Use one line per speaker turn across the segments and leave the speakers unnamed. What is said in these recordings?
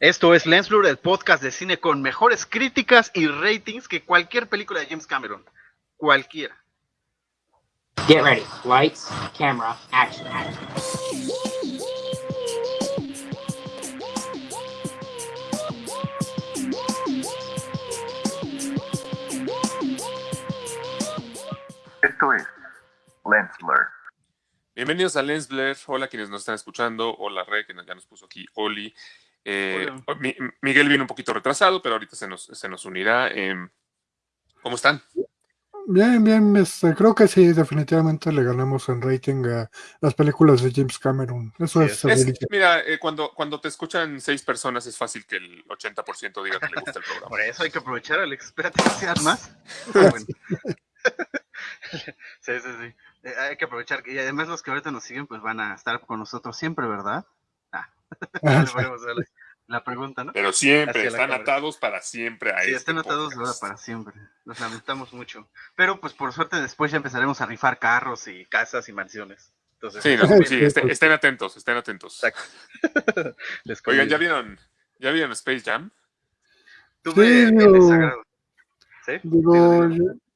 Esto es Lens Blur, el podcast de cine con mejores críticas y ratings que cualquier película de James Cameron. Cualquiera.
Get ready. Lights, camera, action.
Esto es Lens Blur.
Bienvenidos a Lens Blur. Hola quienes nos están escuchando. Hola Re, que ya nos puso aquí. Oli. Eh, Mi- Miguel vino un poquito retrasado, pero ahorita se nos, se nos unirá. Em, ¿Cómo están?
Bien, bien, este, creo que sí, definitivamente le ganamos en rating a las películas de James Cameron. Eso
Sí,
es,
es-
mira, eh, cuando, cuando te escuchan seis personas es fácil que el 80% diga que le gusta el programa.
Por eso hay que aprovechar, Alex. Espérate que sean más. Sí, sí, sí. Eh, hay que aprovechar. Y además los que ahorita nos siguen pues van a estar con nosotros siempre, ¿verdad? Ah.
Ah,
la, pregunta, ¿no?
Pero siempre, están
cámara.
atados para siempre a
Sí,
este
están atados
podcast.
para siempre. Los lamentamos mucho. Pero pues por suerte después ya empezaremos a rifar carros y casas y mansiones. Entonces,
Sí, no, sí, este- estén atentos, estén atentos.
Exacto. Les
Oigan. ¿ya vieron, ¿ya vieron Space Jam?
Tuve
Sí,
desagrado. ¿Sí?
Digo.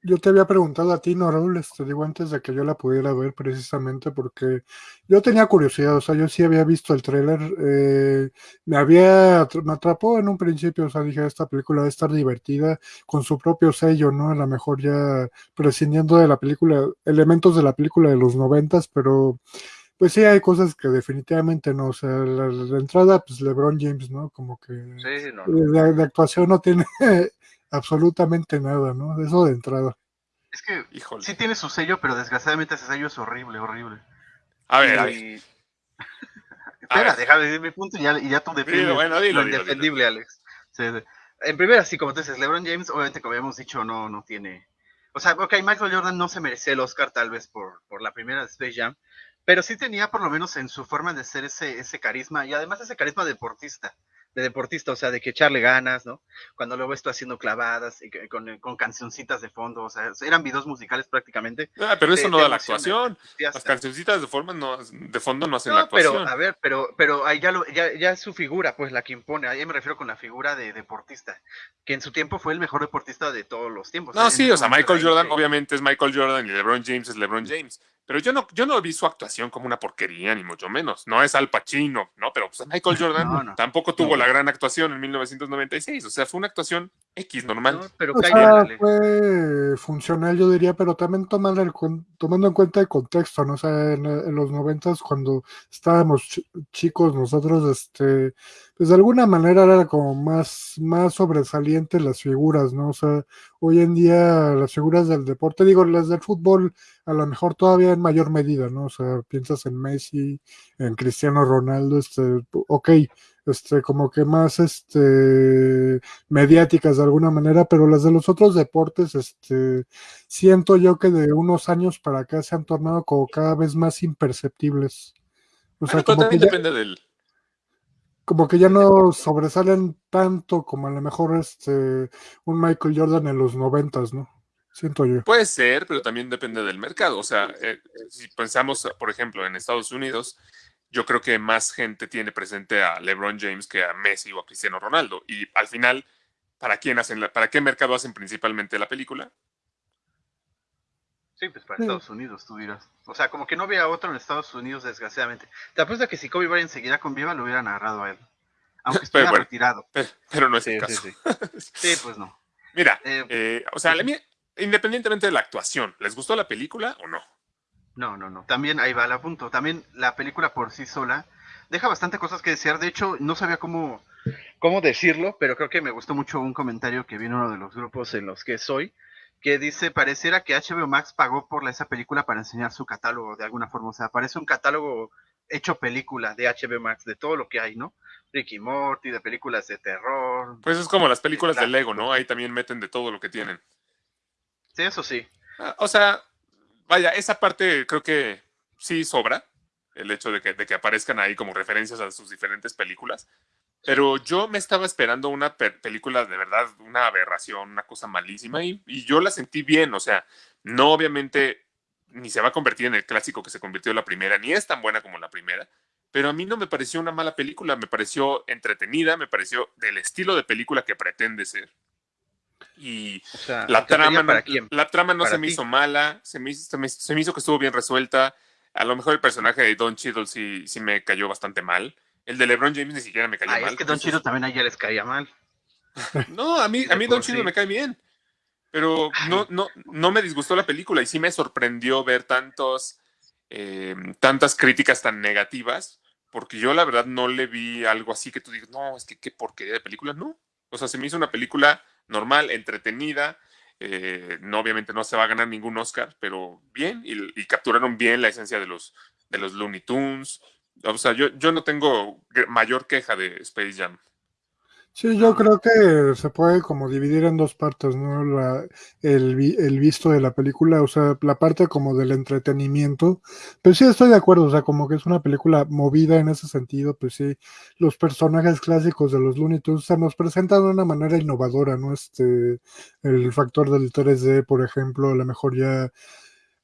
Yo, te había preguntado a ti, no, Raúl, este, digo, antes de que yo la pudiera ver precisamente porque yo tenía curiosidad, o sea, yo sí había visto el tráiler, eh, me había, me atrapó en un principio, o sea, dije, esta película a estar divertida con su propio sello, ¿no? A lo mejor ya prescindiendo de la película, elementos de la película de los noventas, pero pues sí hay cosas que definitivamente no, o sea, la, la entrada, pues LeBron James, ¿no? Como que
Sí, no, no.
de, de actuación no tiene absolutamente nada, ¿no? De eso de entrada.
Es que
Híjole.
sí tiene su sello, pero desgraciadamente ese sello es horrible, horrible.
A ver, a ver.
Y- Espera,
ver.
déjame decir mi punto y ya, y ya tú defiendes
Dilo, bueno, dilo,
lo
dilo,
indefendible, Alex. Sí, sí. En primera, sí, como tú dices, LeBron James, obviamente, como habíamos dicho, no, no tiene... O sea, ok, Michael Jordan no se merecía el Oscar tal vez por, por la primera de Space Jam, pero sí tenía por lo menos en su forma de ser ese, ese carisma, y además ese carisma deportista, de deportista, o sea, de que echarle ganas, ¿no? Cuando luego esto haciendo clavadas y que- con, con cancioncitas de fondo, o sea, eran videos musicales prácticamente.
Ah, pero eso no da la actuación. Las cancioncitas de forma no, de fondo no hacen la
No, pero
actuación.
a ver, pero, pero ahí ya, lo, ya, ya es su figura, pues la que impone. Ahí me refiero con la figura de deportista, que en su tiempo fue el mejor deportista de todos los tiempos.
No, sí, o sea, Michael Jordan obviamente es Michael Jordan y LeBron James es LeBron James. Pero yo no, yo no vi su actuación como una porquería, ni mucho menos. No es Al Pacino, ¿no? Pero pues, Michael Jordan
No, no.
tampoco tuvo la gran actuación en 1996. O sea, fue una actuación X normal.
No, pero
O sea, fue funcional, yo diría, pero también tomando, el tomando en cuenta el contexto, ¿no? O sea, en, en los noventas, cuando estábamos chi- chicos nosotros, este, pues de alguna manera era como más, más sobresalientes las figuras, ¿no? O sea, hoy en día las figuras del deporte, digo, las del fútbol, a lo mejor todavía en mayor medida, ¿no? O sea, piensas en Messi, en Cristiano Ronaldo, este, ok, este, como que más, este, mediáticas de alguna manera, pero las de los otros deportes, este, siento yo que de unos años para acá se han tornado como cada vez más imperceptibles. O sea,
Bueno, pero
como que,
también
ya,
depende del.
como que ya no sobresalen tanto como a lo mejor este un Michael Jordan en los noventas, ¿no? Siento yo.
Puede ser, pero también depende del mercado. O sea, eh, si pensamos, por ejemplo, en Estados Unidos, yo creo que más gente tiene presente a LeBron James que a Messi o a Cristiano Ronaldo. Y al final, ¿para quién hacen la- para qué mercado hacen principalmente la película?
Sí, pues para
Sí.
Estados Unidos, tú dirás. O sea, como que no había otro en Estados Unidos, desgraciadamente. Te apuesto que si Kobe Bryant seguirá con viva, lo hubieran agarrado a él. Aunque estuviera
bueno.
retirado.
Pero, pero no es el caso.
sí, sí. Sí, pues no.
Mira,
Eh,
eh, o sea, la mía- independientemente de la actuación, ¿les gustó la película o no?
No, no, no. También ahí va el punto. También la película por sí sola deja bastante cosas que desear. De hecho, no sabía cómo, cómo decirlo, pero creo que me gustó mucho un comentario que vi en uno de los grupos en los que soy, que dice, pareciera que HBO Max pagó por esa película para enseñar su catálogo de alguna forma. O sea, parece un catálogo hecho película de HBO Max, de todo lo que hay, ¿no? Ricky Morty, de películas de terror.
Pues es como las películas de. Lego, ¿no? Ahí también meten de todo lo que tienen.
Sí, eso sí.
Ah, O sea, vaya, esa parte creo que sí sobra, el hecho de que, de que aparezcan ahí como referencias a sus diferentes películas. Pero yo me estaba esperando una pe- película de verdad, una aberración, una cosa malísima, y, y yo la sentí bien. O sea, no obviamente ni se va a convertir en el clásico que se convirtió en la primera, ni es tan buena como la primera, pero a mí no me pareció una mala película, me pareció entretenida, me pareció del estilo de película que pretende ser. Y
O sea,
la
¿entretenida
trama,
para
no,
quién?
la trama no
¿Para
se me
ti?
hizo mala, se me, hizo- se, me, se me hizo que estuvo bien resuelta. A lo mejor el personaje de Don Cheadle sí, sí me cayó bastante mal. El de LeBron James ni siquiera me cayó
Ay,
mal.
es que Don Chido también a ella les caía mal.
No, a mí, a mí Don Cheadle
sí.
me cae bien. Pero no, no, no me disgustó la película y sí me sorprendió ver tantos, eh, tantas críticas tan negativas, porque yo la verdad no le vi algo así que tú digas, no, es que qué porquería de película, no. O sea, se me hizo una película normal, entretenida, eh, no, obviamente no se va a ganar ningún Oscar, pero bien, y, y capturaron bien la esencia de los, de los Looney Tunes. O sea, yo, yo no tengo mayor queja de Space Jam.
Sí, yo creo que se puede como dividir en dos partes, ¿no? La, el, el visto de la película, o sea, la parte como del entretenimiento. Pues sí, estoy de acuerdo, o sea, como que es una película movida en ese sentido, pues sí, los personajes clásicos de los Looney Tunes se nos presentan de una manera innovadora, ¿no? Este, el factor del 3D, por ejemplo, a lo mejor ya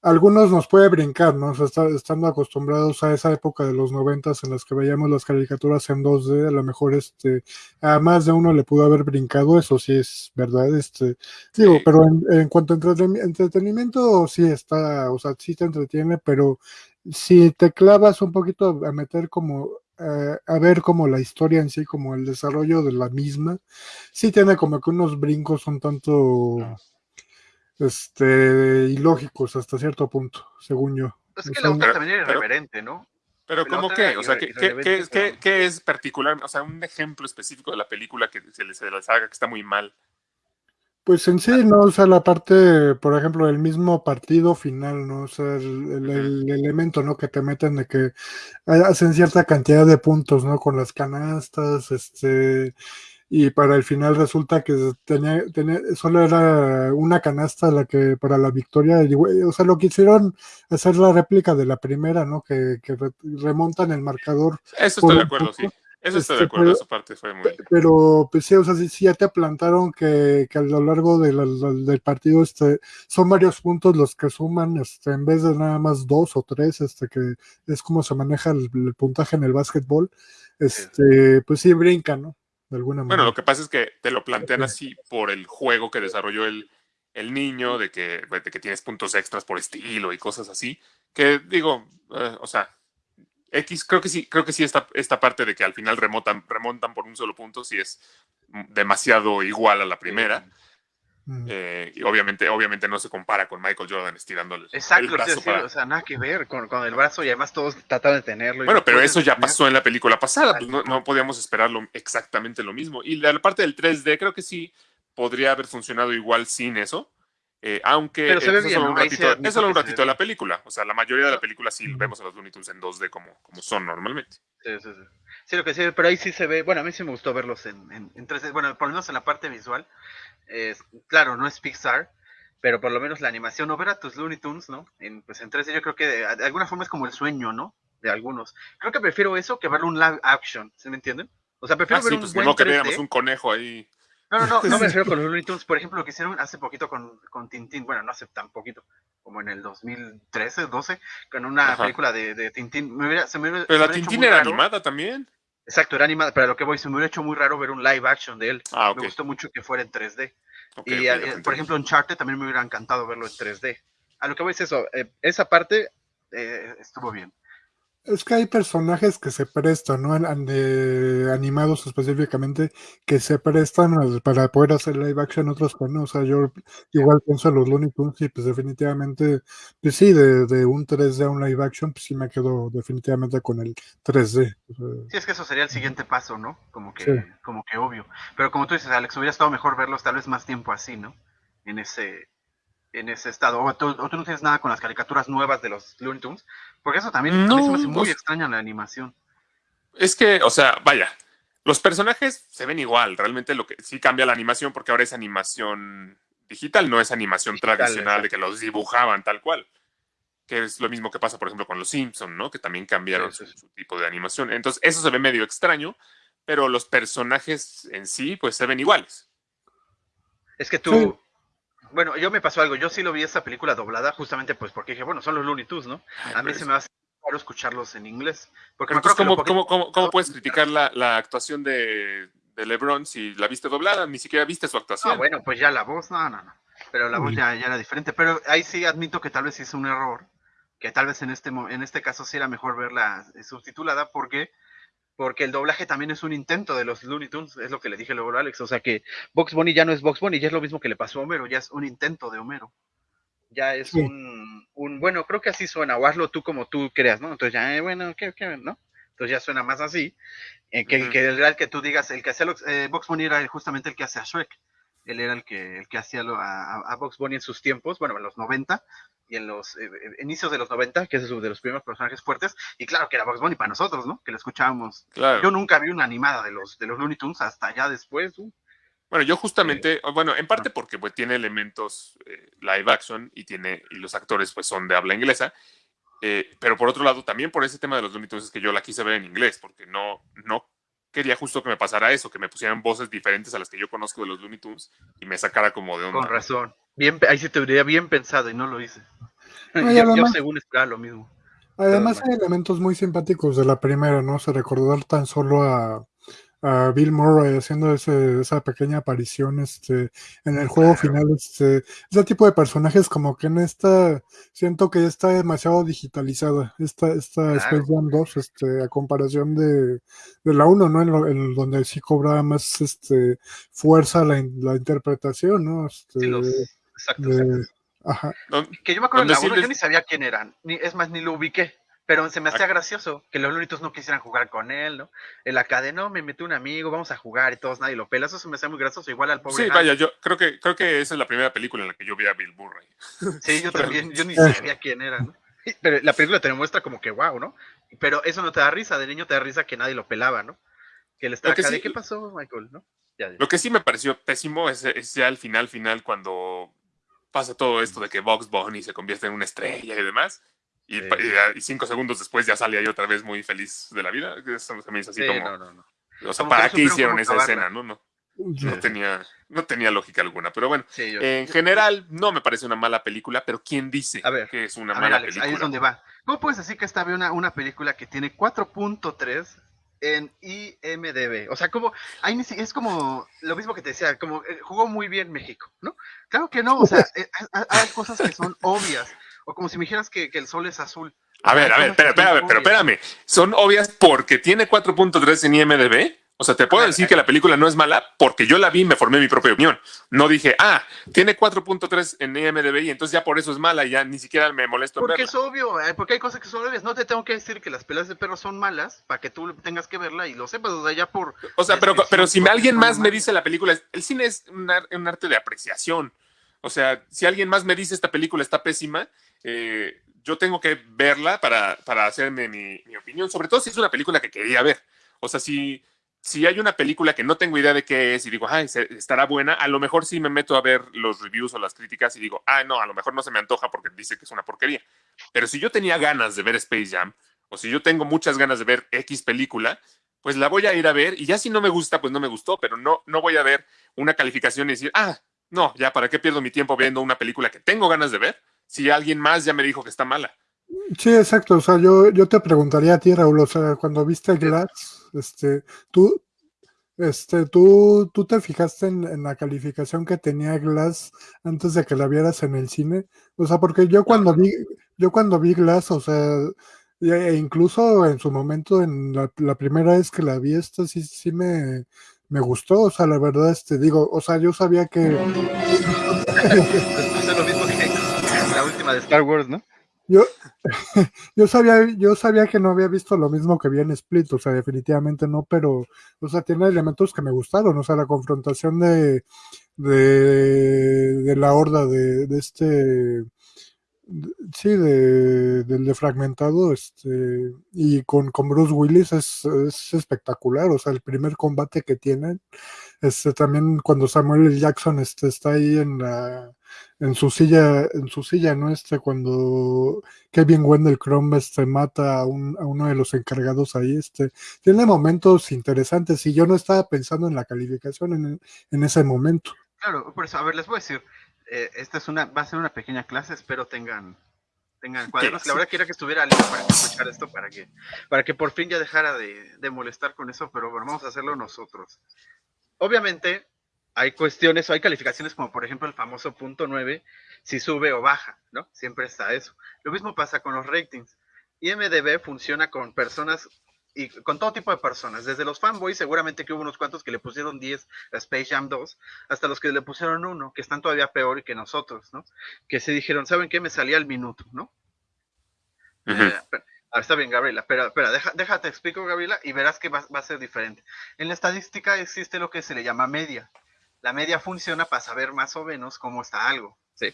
algunos nos puede brincar, ¿no? O sea, está- estando acostumbrados a esa época de los noventas en las que veíamos las caricaturas en 2D, a lo mejor este, a más de uno le pudo haber brincado, eso sí es verdad, este, digo,
Sí.
pero en, en cuanto a entreten- entretenimiento, sí está, o sea, sí te entretiene, pero si te clavas un poquito a meter como, eh, a ver como la historia en sí, como el desarrollo de la misma, sí tiene como que unos brincos un tanto este, ilógicos hasta cierto punto, según yo.
Es
O
que
sea,
la otra
Pero-
también era irreverente, ¿no?
Pero ¿cómo qué? O sea, ¿qué, qué, qué es- qué-
pero-
qué es particular? O sea, un ejemplo específico de la película que se les, haga que está muy mal.
Pues en sí, ¿no? O sea, la parte, por ejemplo, el mismo partido final, ¿no? O sea, el, el- el elemento, ¿no? Que te meten de que hacen cierta cantidad de puntos, ¿no? Con las canastas, este, y para el final resulta que tenía, tenía, solo era una canasta la que para la victoria, y, o sea, lo quisieron hacer la réplica de la primera, ¿no? Que, que re- remontan el marcador
Eso estoy de acuerdo, sí. Eso estoy
este,
de acuerdo,
pero-
esa parte fue muy...
Pe- Pero, pues sí, o sea, sí, sí ya te plantaron que, que a lo largo de la- la- del partido este, son varios puntos los que suman, este, en vez de nada más dos o tres, este, que es como se maneja el, el puntaje en el básquetbol, este, pues sí brinca, ¿no? De alguna
Bueno, lo que pasa es que te lo plantean así por el juego que desarrolló el, el niño, de que, de que tienes puntos extras por estilo y cosas así, que digo, eh, o sea, X, creo que sí, creo que sí esta, esta parte de que al final remontan, remontan por un solo punto, sí es demasiado igual a la primera.
Mm.
eh, y obviamente, obviamente no se compara con Michael Jordan estirando el,
Exacto,
el
decía,
para-
o sea, nada que ver con, con el brazo y además todos trataban de tenerlo. y
Bueno,
no
pero eso ya pasó en la película pasada, pues no, no podíamos esperar lo- exactamente lo mismo. Y la, la parte del 3D creo que sí podría haber funcionado igual sin eso, eh, aunque eh,
ve
eso es solo un
sí
ratito,
admito
es solo un ratito de la película. O sea, la mayoría de la película sí vemos a los Looney Tunes en 2D como, como son normalmente.
Sí, sí, sí. Sí, lo que sí, pero ahí sí se ve, bueno, a mí sí me gustó verlos en, en, en 3D, bueno, por lo menos en la parte visual, es- claro, no es Pixar, pero por lo menos la animación, o ver a tus Looney Tunes, ¿no? En, pues en 3D yo creo que de, de alguna forma es como el sueño, ¿no? De algunos. Creo que prefiero eso que verlo un live action, ¿sí me entienden? O sea, prefiero
Ah,
ver
sí,
un
pues
buen
no que
3D.
viéramos un conejo ahí.
No, no, no, no me refiero con los Looney Tunes. Por ejemplo, lo que hicieron hace poquito con, con Tintín, bueno, no hace tan poquito, como en el 2013, 12, con una
Ajá.
película de, de Tintín. Me hubiera, se me hubiera-
Pero
se
la Tintín era
raro.
animada también.
Exacto, era animada, pero a lo que voy, se me hubiera hecho muy raro ver un live action de él.
Ah.
Me gustó mucho que fuera en 3D.
Ok,
y, eh, por ejemplo, en Charter también me hubiera encantado verlo en 3D. A lo que voy es eso, eh, esa parte eh, estuvo bien.
Es que hay personajes que se prestan, ¿no? De- animados específicamente, que se prestan para poder hacer live action, otros que no. O sea, yo igual pienso en los Looney Tunes y pues definitivamente, pues sí, de, de un 3D a un live action, pues sí me quedo definitivamente con el 3D. O sea,
Sí, es que eso sería el siguiente paso, ¿no? Como que,
Sí.
como que obvio. Pero como tú dices, Alex, hubiera estado mejor verlos tal vez más tiempo así, ¿no? En ese, en ese estado. O tú, o tú no tienes nada con las caricaturas nuevas de los Looney Tunes, porque eso también a mí se me hace
No,
muy
pues-
extraña la animación.
Es que, o sea, vaya, los personajes se ven igual. Realmente lo que sí cambia la animación porque ahora es animación digital, no es animación
Digital,
tradicional de que los dibujaban tal cual. Que es lo mismo que pasa, por ejemplo, con los Simpson, ¿no? Que también cambiaron
Sí, sí,
su, su tipo de animación. Entonces, eso se ve medio extraño, pero los personajes en sí, pues se ven iguales.
Es que tú,
Sí.
Bueno, yo me pasó algo, yo sí lo vi esa película doblada justamente pues porque dije, bueno, son los Looney Tunes, ¿no?
Ay,
A mí se
es-
me hace raro escucharlos en inglés. Porque
entonces, ¿cómo, cómo, cómo, cómo puedes criticar la, la actuación de, de LeBron si la viste doblada? Ni siquiera viste su actuación.
Ah, bueno, pues ya la voz, no, no, no. Pero la voz ya, ya era diferente. Pero ahí sí admito que tal vez hice un error. Que tal vez en este, en este caso sí era mejor verla eh, subtitulada. porque Porque el doblaje también es un intento de los Looney Tunes. Es lo que le dije luego a Alex. O sea que Box Bunny ya no es Box Bunny. Ya es lo mismo que le pasó a Homero. Ya es un intento de Homero. Ya es
Sí.
un, un. Bueno, creo que así suena. O hazlo tú como tú creas, ¿no? Entonces ya, eh, bueno, ¿qué, qué, no? Entonces ya suena más así. eh, que, que el real que tú digas, el que hacía los- eh, Box Bunny era justamente el que hace a Shrek él era el que, el que hacía a, a- a Bugs Bunny en sus tiempos, bueno, en los 90 y en los eh, eh, inicios de los 90, que es de los primeros personajes fuertes, y claro que era Bugs Bunny para nosotros, ¿no? Que lo escuchábamos.
Claro.
Yo nunca vi una animada de los, de los Looney Tunes hasta ya después. uh.
Bueno, yo justamente, bueno, en parte porque pues, tiene elementos eh, live action y tiene y los actores pues son de habla inglesa, eh, pero por otro lado también por ese tema de los Looney Tunes es que yo la quise ver en inglés porque no no quería justo que me pasara eso, que me pusieran voces diferentes a las que yo conozco de los Looney Tunes y me sacara como de onda.
Con razón. Bien, ahí sí te hubiera bien pensado y no lo hice.
No,
yo, yo
además-
según esperaba lo mismo.
Además
Pero
hay elementos muy simpáticos de la primera, ¿no? Se recordar tan solo a, a Bill Murray haciendo ese- esa pequeña aparición este, en el juego
Claro.
final. Este, ese tipo de personajes como que en esta siento que ya está demasiado digitalizada. Esta, esta
Claro.
Space Jam 2, este, a comparación de, de la 1, ¿no? En, lo- en donde sí cobraba más este, fuerza la, la interpretación, ¿no? Este,
Sí, los, exacto,
de-
exacto.
ajá.
Que yo me acuerdo en
Donde
la
sí
uno, yo
les-
ni sabía quién eran. Ni, es más, ni lo ubiqué. Pero se me hacía gracioso que los Looney Tunes no quisieran jugar con él, ¿no? En la cadena, no, me metió un amigo, vamos a jugar y todos, nadie lo pela. Eso se me hacía muy gracioso, igual al pobre.
sí, vaya, yo creo que creo que esa es la primera película en la que yo vi a Bill Murray.
Sí, yo también, yo ni sabía quién era, ¿no? Pero la película te muestra como que wow, ¿no? Pero eso no te da risa, de niño te da risa que nadie lo pelaba, ¿no? Que él
que
acá de
sí-
qué pasó, Michael, ¿no? Ya, ya.
Lo que sí me pareció pésimo es, es ya el final final cuando pasa todo esto de que Box Bunny se convierte en una estrella y demás. Y,
Sí.
pa- y ya- y cinco segundos después ya sale ahí otra vez muy feliz de la vida. Eso se me hizo así
Sí,
como.
no, no, no.
o sea,
como
¿para qué hicieron esa
acabarla.
escena? No, no, no tenía, no tenía lógica alguna. Pero bueno,
Sí, yo-
en general no me parece una mala película, pero ¿quién dice
A ver,
que es una
A ver,
mala
Alex, ahí es
película?
donde va. ¿Cómo puedes decir que esta ve una, una película que tiene 4.3 en IMDB? O sea, como, ahí ni si- es como lo mismo que te decía, como eh, jugó muy bien México, ¿no? Claro que no, o sea, eh, hay, hay cosas que son obvias. O como si me dijeras que, que el sol es azul.
A ver, a ver, espera, espérame, pero espérame. ¿Son obvias porque tiene 4.3 en IMDB? O sea, te puedo
ver,
decir que la película no es mala porque yo la vi y me formé mi propia opinión. No dije, ah, tiene 4.3 en IMDB y entonces ya por eso es mala y ya ni siquiera me molesto
Porque
verla.
es obvio, eh, porque hay cosas que son obvias. No te tengo que decir que las peleas de perros son malas para que tú tengas que verla y lo sepas, o sea, ya por...
O sea, pero, pero si alguien más me dice la película, el cine es un, ar- un arte de apreciación. O sea, si alguien más me dice esta película está pésima, eh, yo tengo que verla para, para hacerme mi, opinión, sobre todo si es una película que quería ver. O sea, si, si hay una película que no tengo idea de qué es y digo, ay, estará buena, a lo mejor sí me meto a ver los reviews o las críticas y digo, ah, no, a lo mejor no se me antoja porque dice que es una porquería. Pero si yo tenía ganas de ver Space Jam, o si yo tengo muchas ganas de ver X película, pues la voy a ir a ver y ya si no me gusta, pues no me gustó, pero no, no voy a ver una calificación y decir, ah, no, ya, ¿para qué pierdo mi tiempo viendo una película que tengo ganas de ver? Si alguien más ya me dijo que está mala.
Sí, exacto. O sea, yo, yo te preguntaría a ti, Raúl, o sea, cuando viste Glass, este, tú, este, tú, tú te fijaste en, en la calificación que tenía Glass antes de que la vieras en el cine. O sea, porque yo cuando vi, yo cuando vi Glass, o sea, e e incluso en su momento, en la, la primera vez que la vi, esta sí, sí me, me gustó. O sea, la verdad, este, digo, o sea, yo sabía que.
la de Star Wars, ¿no?
Yo, yo sabía, yo sabía que no había visto lo mismo que vi en Split, o sea, definitivamente no, pero, o sea, tiene elementos que me gustaron, o sea, la confrontación de, de, la horda de, este, sí, de, del defragmentado, este, y con, con Bruce Willis es espectacular, o sea, el primer combate que tienen, este, también cuando Samuel L. Jackson este, está ahí en la, en su silla, en su silla, ¿no? Este, cuando Kevin Wendell Crumb este, mata a, un- a uno de los encargados ahí, este, tiene momentos interesantes y yo no estaba pensando en la calificación en, en ese momento.
Claro, por eso, a ver, les voy a decir, eh, esta es una, va a ser una pequeña clase, espero tengan tengan cuadernos. La verdad quería que estuviera listo para escuchar esto, para que, para que por fin ya dejara de, de molestar con eso, pero bueno, vamos a hacerlo nosotros. Obviamente, hay cuestiones o hay calificaciones como por ejemplo el famoso punto 9, si sube o baja, ¿no? Siempre está eso. Lo mismo pasa con los ratings. IMDB funciona con personas y con todo tipo de personas, desde los fanboys, seguramente que hubo unos cuantos que le pusieron 10 a Space Jam 2, hasta los que le pusieron uno, que están todavía peor que nosotros, ¿no? Que se dijeron, ¿saben qué? Me salía al minuto, ¿no? Eh, pero- ah, está bien, Gabriela, pero espera, deja, déjate explico, Gabriela, y verás que va, va a ser diferente. En la estadística existe lo que se le llama media. La media funciona para saber más o menos cómo está algo, ¿sí?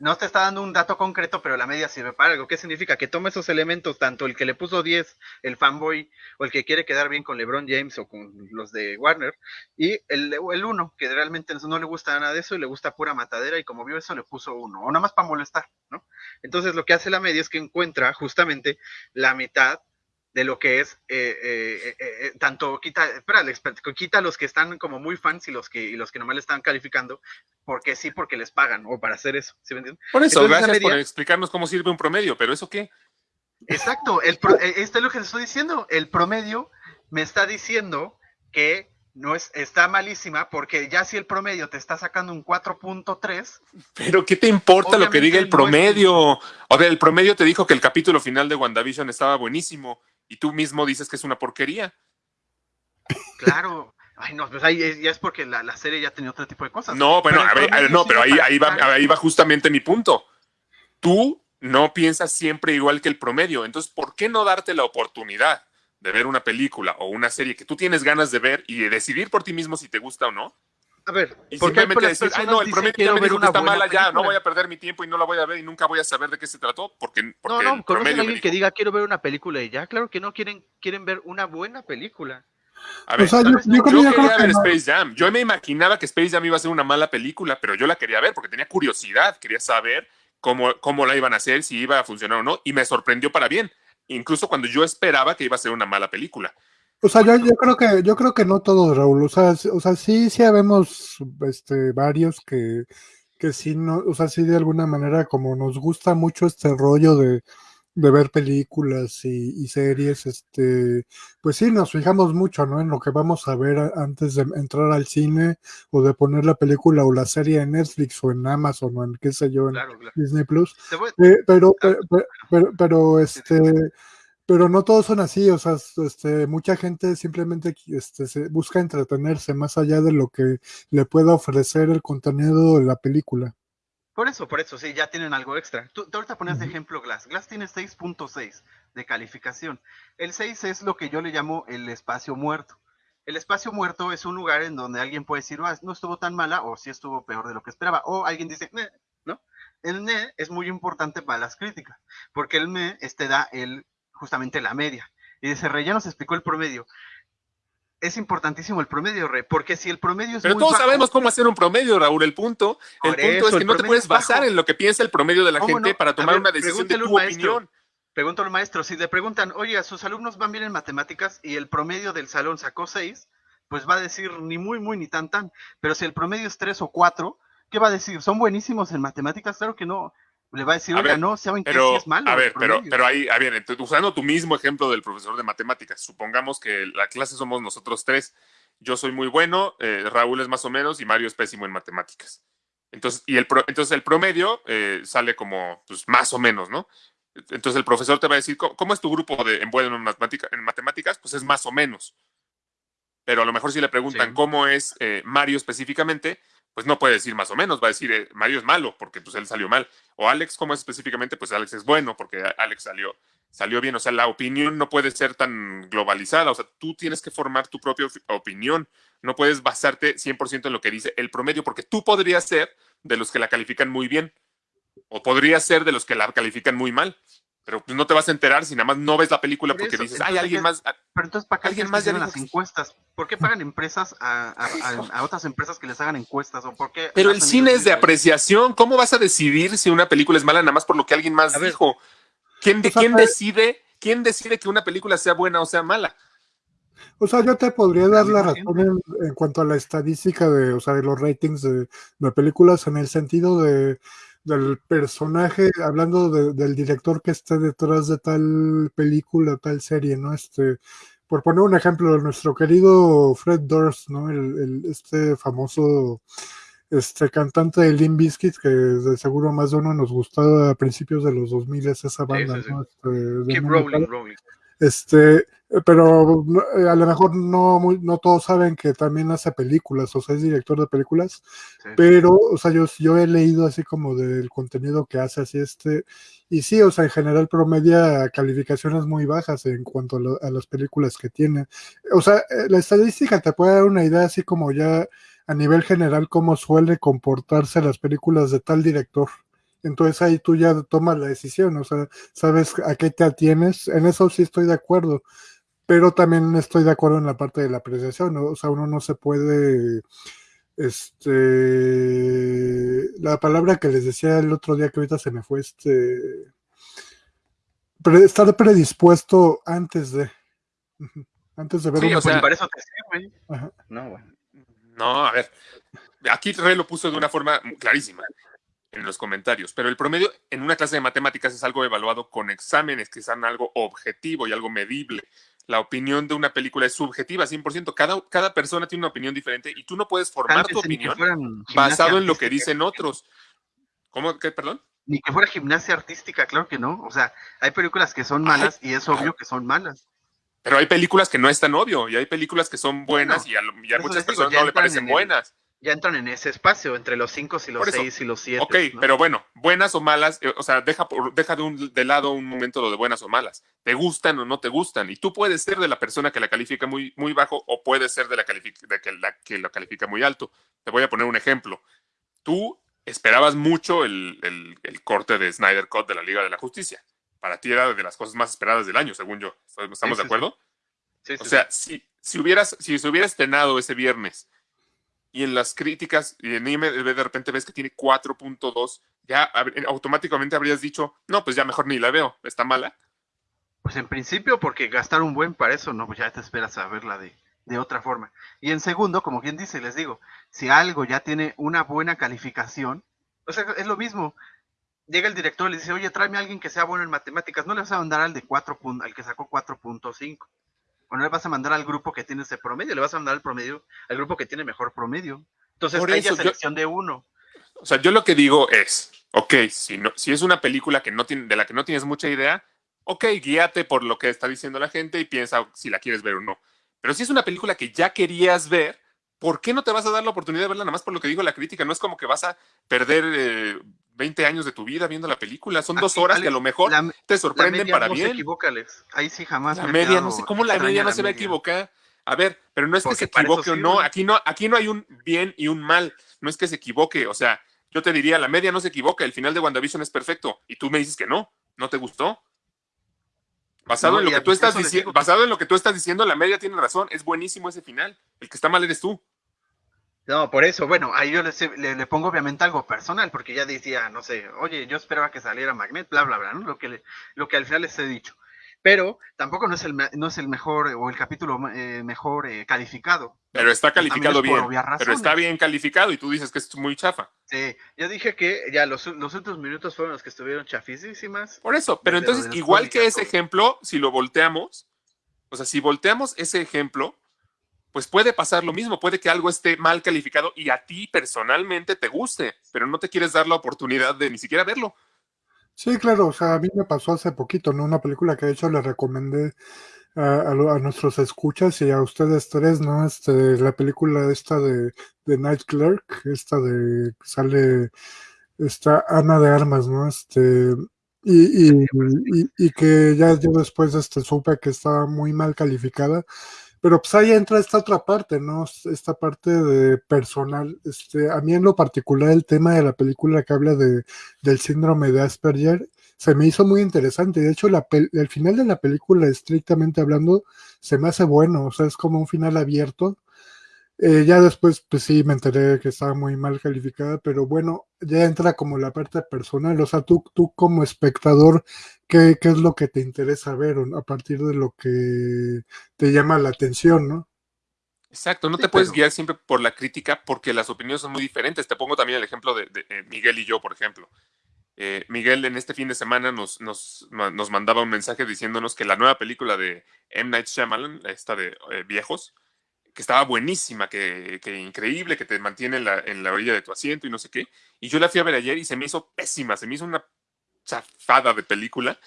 No te está dando un dato concreto, pero la media sirve para algo. ¿Qué significa? Que toma esos elementos, tanto el que le puso 10, el fanboy, o el que quiere quedar bien con LeBron James o con los de Warner, y el, el uno, que realmente no le gusta nada de eso y le gusta pura matadera, y como vio eso le puso uno, o nada más para molestar, ¿no? Entonces lo que hace la media es que encuentra justamente la mitad de lo que es eh, eh, eh, eh, tanto quita, espera, quita los que están como muy fans y los que y los que nomás le están calificando porque sí, porque les pagan o para hacer eso, ¿sí me entienden?
Por eso,
Entonces,
gracias por explicarnos cómo sirve un promedio, pero ¿eso qué?
Exacto, el pro- esto es lo que te estoy diciendo, el promedio me está diciendo que no es está malísima porque ya si el promedio te está sacando un 4.3,
Pero ¿qué te importa lo que diga el
no es-
promedio? O sea, el promedio te dijo que el capítulo final de WandaVision estaba buenísimo y tú mismo dices que es una porquería.
claro, ay no, pues ahí es- ya es porque la, la serie ya tenía otro tipo de cosas.
No, bueno,
Pero
a ver, a ver,
promedio
no, pero ahí, ahí, va, ahí justamente mi punto. Tú no piensas siempre igual que el promedio, entonces, ¿por qué no darte la oportunidad de ver una película o una serie que tú tienes ganas de ver y de decidir por ti mismo si te gusta o no?
A ver,
Y
porque hay
simplemente decir, ay, no, el
quiero
me
ver
dijo que
una
está
buena
mala, ya, no voy a perder mi tiempo y no la voy a ver y nunca voy a saber de qué se trató porque,
No,
porque
no,
el
¿conocen a alguien que diga quiero ver una película y ya? Claro que no, quieren, quieren ver una buena película.
A ver,
O sea, yo, yo creo
quería
que
ver
no.
Space Jam. Yo me imaginaba que Space Jam iba a ser una mala película, pero yo la quería ver porque tenía curiosidad, quería saber cómo, cómo la iban a hacer, si iba a funcionar o no, y me sorprendió para bien, incluso cuando yo esperaba que iba a ser una mala película.
O sea, yo, yo creo que yo creo que no todos, Raúl. O sea, sí- o sea, sí, sí habemos este, varios que, que sí, no, o sea, sí de alguna manera como nos gusta mucho este rollo de, de ver películas y, y series, este, pues sí, nos fijamos mucho, ¿no? En lo que vamos a ver antes de entrar al cine o de poner la película o la serie en Netflix o en Amazon o en qué sé yo, en
Claro, claro.
Disney Plus. Eh, pero, pero, pero, pero, pero, este, pero no todos son así, o sea, este, mucha gente simplemente este, se busca entretenerse más allá de lo que le pueda ofrecer el contenido de la película.
Por eso, por eso, sí, ya tienen algo extra. Tú, tú ahorita pones de ejemplo Glass. Glass tiene 6.6 de calificación. El 6 es lo que yo le llamo el espacio muerto. El espacio muerto es un lugar en donde alguien puede decir, "Ah, no estuvo tan mala o sí estuvo peor de lo que esperaba. O alguien dice, ¿no? El ne es muy importante para las críticas, porque el me este da el, justamente la media. Y dice, Rey, ya nos explicó el promedio. Es importantísimo el promedio, Rey, porque si el promedio es
Pero
muy
todos
bajo-
sabemos cómo hacer un promedio, Raúl. El punto, el punto
eso,
es que no te puedes
bajo.
basar en lo que piensa el promedio de la
¿Cómo
gente
no?
para
A
tomar
ver,
una decisión de
a
tu
maestro.
opinión.
Al maestro, si le preguntan, oye, sus alumnos van bien en matemáticas y el promedio del salón sacó 6, pues va a decir ni muy, muy, ni tan, tan. Pero si el promedio es 3 o 4, ¿qué va a decir? ¿Son buenísimos en matemáticas? Claro que no. Le va a decir,
A
oiga,
ver,
no, ¿saben? Sí
Pero,
es malo.
a ver, pero,
promedio".
pero ahí, a ver, usando tu mismo ejemplo del profesor de matemáticas, supongamos que la clase somos nosotros tres. Yo soy muy bueno, eh, Raúl es más o menos y Mario es pésimo en matemáticas. Entonces, y el, pro- entonces el promedio eh, sale como pues, más o menos, ¿no? Entonces el profesor te va a decir, ¿cómo, cómo es tu grupo de en bueno en, matemática- en matemáticas? Pues es más o menos. Pero a lo mejor si le preguntan
Sí.
cómo es eh, Mario específicamente, pues no puede decir más o menos, va a decir eh, Mario es malo porque pues él salió mal. O Alex, ¿cómo es específicamente? Pues Alex es bueno porque Alex salió, salió bien. O sea, la opinión no puede ser tan globalizada. O sea, tú tienes que formar tu propia opi- opinión. No puedes basarte 100% en lo que dice el promedio porque tú podrías ser de los que la califican muy bien o podrías ser de los que la califican muy mal. Pero pues no te vas a enterar si nada más no ves la película
Por
porque
eso,
dices, ay,
entonces,
alguien
¿qué-
más. ah,
Pero entonces, ¿para qué
alguien más ya
las
que-
encuestas? ¿Por qué pagan empresas a, a- a- a otras empresas que les hagan encuestas? ¿O por qué
Pero el cine es de apreciación. ¿Cómo vas a decidir si una película es mala nada más por lo que alguien más dijo? ¿Quién, de-
O sea,
quién decide? ¿Quién decide que una película sea buena o sea mala?
O sea, yo te podría dar la razón en, en cuanto a la estadística de, o sea, de los ratings de, de películas en el sentido de, del personaje, hablando de- del director que esté detrás de tal película, tal serie, ¿no? Este, por poner un ejemplo, nuestro querido Fred Durst, ¿no? El, el- este famoso este cantante de Limp Bizkit, que de seguro más de uno nos gustaba a principios de los 2000 esa banda,
sí, sí.
¿no? Este, de
Keep rolling, rolling.
Este, pero eh, a lo mejor no, muy- no todos saben que también hace películas, o sea, es director de películas,
Sí.
pero, o sea, yo, yo he leído así como del contenido que hace, así este, y sí, o sea, en general promedia calificaciones muy bajas en cuanto a, lo- a las películas que tiene. O sea, eh, la estadística te puede dar una idea así como ya a nivel general cómo suele comportarse las películas de tal director. Entonces ahí tú ya tomas la decisión, o sea, sabes a qué te atienes. En eso sí estoy de acuerdo, pero también estoy de acuerdo en la parte de la apreciación, ¿no? O sea, uno no se puede, este, la palabra que les decía el otro día que ahorita se me fue, este, pre- estar predispuesto antes de, antes de ver
Sí,
una
o sea,
para eso te sirve.
Ajá.
No, bueno.
No, a ver. Aquí Rey lo puso de una forma clarísima en los comentarios, pero el promedio en una clase de matemáticas es algo evaluado con exámenes que sean algo objetivo y algo medible. La opinión de una película es subjetiva, 100%. Cada, cada persona tiene una opinión diferente y tú no puedes formar tu opinión basado en lo que dicen otros. ¿Cómo? ¿Qué? Perdón.
Ni que fuera gimnasia artística, claro que no. O sea, hay películas que son malas y es obvio que son malas.
Pero hay películas que no es tan obvio y hay películas que son buenas
Bueno,
y a, y muchas
digo,
personas no le parecen
el-
buenas.
Ya entran en ese espacio, entre los 5 y los
Por eso.
6 y los 7.
Ok, pero bueno, buenas o malas, eh, o sea, deja, por- deja de, un, de lado un momento lo de buenas o malas. ¿Te gustan o no te gustan? Y tú puedes ser de la persona que la califica muy, muy bajo o puedes ser de la, de que la que lo califica muy alto. Te voy a poner un ejemplo. Tú esperabas mucho el, el- el corte de Snyder Cut de la Liga de la Justicia. Para ti era de las cosas más esperadas del año, según yo. ¿Estamos
Sí,
de acuerdo?
Sí, sí,
O sea, si, si hubieras, si se hubiera estrenado ese viernes y en las críticas y en IMDb de repente ves que tiene 4.2, ya hab- automáticamente habrías dicho, no, pues ya mejor ni la veo, está mala.
Pues en principio, porque gastar un buen para eso, no, pues ya te esperas a verla de, de otra forma. Y en segundo, como quien dice, les digo, si algo ya tiene una buena calificación, o sea, es lo mismo. Llega el director y le dice, oye, tráeme a alguien que sea bueno en matemáticas, no le vas a mandar al de 4 pun- al que sacó 4.5. O no le vas a mandar al grupo que tiene ese promedio, le vas a mandar al promedio, al grupo que tiene mejor promedio. Entonces,
Por
hay ya
eso yo-
selección de uno.
O sea, yo lo que digo es, ok, si, no, si es una película que no tiene, de la que no tienes mucha idea, ok, guíate por lo que está diciendo la gente y piensa si la quieres ver o no. Pero si es una película que ya querías ver, ¿por qué no te vas a dar la oportunidad de verla nada más por lo que dijo la crítica? No es como que vas a perder eh, 20 años de tu vida viendo la película. Son dos horas que a lo mejor
la,
te
la
sorprenden
media
para
no se
bien.
equivoca, Alex. Ahí sí jamás
La
me
media, no sé cómo la media no se va a equivocar. A ver, pero no es que se equivoque o no. Aquí no, aquí no hay un bien y un mal. No es que se equivoque. O sea, yo te diría, la media no se equivoca. El final de WandaVision es perfecto. Y tú me dices que no. ¿No te gustó? Basado
No,
en lo que tú estás
digo que-
basado en lo que tú estás diciendo, la media tiene razón. Es buenísimo ese final. El que está mal eres tú.
No, por eso, bueno, ahí yo le, le, le pongo obviamente algo personal, porque ya decía, no sé, oye, yo esperaba que saliera Magnet, bla, bla, bla, ¿no? Lo que, le- lo que al final les he dicho. Pero tampoco no es el, no es el mejor o el capítulo eh, mejor eh, calificado.
Pero está calificado
es
bien. Pero está bien calificado y tú dices que es muy chafa.
Sí, yo dije que ya los, los últimos minutos fueron los que estuvieron chafísimas.
Por eso, pero entonces, igual que ese ejemplo, si lo volteamos, o sea, si volteamos ese ejemplo, pues puede pasar lo mismo, puede que algo esté mal calificado y a ti personalmente te guste, pero no te quieres dar la oportunidad de ni siquiera verlo.
Sí, claro, o sea, a mí me pasó hace poquito, ¿no? Una película que de hecho le recomendé a, nuestros escuchas y a ustedes tres, ¿no? Este, la película esta de, de Night Clerk, esta de sale esta Ana de Armas, ¿no? Este, y, y, y, y que ya yo después este, supe que estaba muy mal calificada. Pero pues ahí entra esta otra parte, ¿no? Esta parte de personal. Este, a mí en lo particular el tema de la película que habla de, del síndrome de Asperger se me hizo muy interesante. De hecho, la el final de la película, estrictamente hablando, se me hace bueno. O sea, es como un final abierto. Eh, ya después, pues sí, me enteré que estaba muy mal calificada, pero bueno, ya entra como la parte personal. O sea, tú, tú como espectador, ¿qué, qué es lo que te interesa ver a partir de lo que te llama la atención, ¿no?
Exacto, no
Sí,
te puedes
pero-
guiar siempre por la crítica porque las opiniones son muy diferentes. Te pongo también el ejemplo de, de, eh, Miguel y yo, por ejemplo. Eh, Miguel en este fin de semana nos, nos, nos mandaba un mensaje diciéndonos que la nueva película de M. Night Shyamalan, esta de eh, Viejos, que estaba buenísima, que, que increíble, que te mantiene en la, en la orilla de tu asiento y no sé qué. Y yo la fui a ver ayer y se me hizo pésima, se me hizo una chafada de película.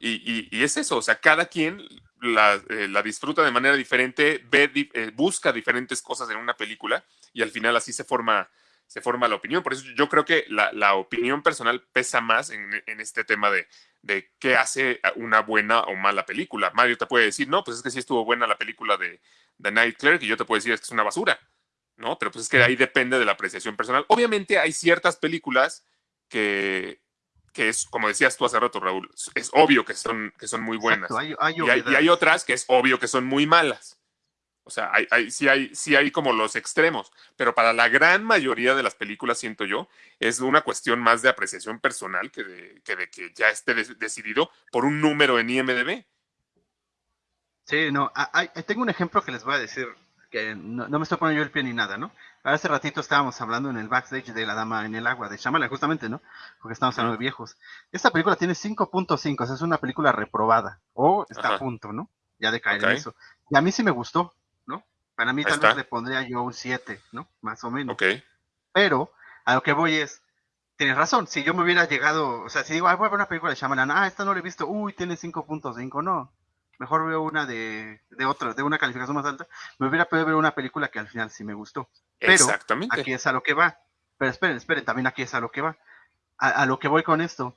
Y, y- y es eso, o sea, cada quien la, eh, la disfruta de manera diferente, ve, eh, busca diferentes cosas en una película y al final así se forma, se forma la opinión. Por eso yo creo que la, la opinión personal pesa más en, en este tema de, de qué hace una buena o mala película. Mario te puede decir, no, pues es que sí estuvo buena la película de, de Night Clerk y yo te puedo decir es que es una basura, ¿no? Pero pues es que ahí depende de la apreciación personal. Obviamente hay ciertas películas que, que es, como decías tú hace rato, Raúl, es obvio que son, que son muy buenas.
Exacto, hay, hay
Y hay, y hay
obviedades.
otras que es obvio que son muy malas. O sea, hay, hay- sí, hay, sí hay como los extremos, pero para la gran mayoría de las películas, siento yo, es una cuestión más de apreciación personal que de que, de que ya esté decidido por un número en IMDB.
Sí, no, hay- tengo un ejemplo que les voy a decir, que no, no me estoy poniendo yo el pie ni nada, ¿no? Hace ratito estábamos hablando en el backstage de La Dama en el Agua, de Shyamalan, justamente, ¿no? Porque estamos hablando de viejos. Esta película tiene 5.5, o sea, es una película reprobada, o está
Ajá.
a punto, ¿no? Ya de caer en eso. Y a mí sí me gustó. Para mí
Ahí
tal
está.
vez le pondría yo un 7, ¿no? Más o menos.
Ok.
Pero a lo que voy es, tienes razón, si yo me hubiera llegado, o sea, si digo, ah, voy a ver una película de Shyamalan, ah, esta no la he visto, uy, tiene 5.5, no. Mejor veo una de, de otra, de una calificación más alta. Me hubiera podido ver una película que al final sí me gustó. Pero
Exactamente.
Aquí es a lo que va. Pero esperen, esperen, también aquí es a lo que va. A, a lo que voy con esto.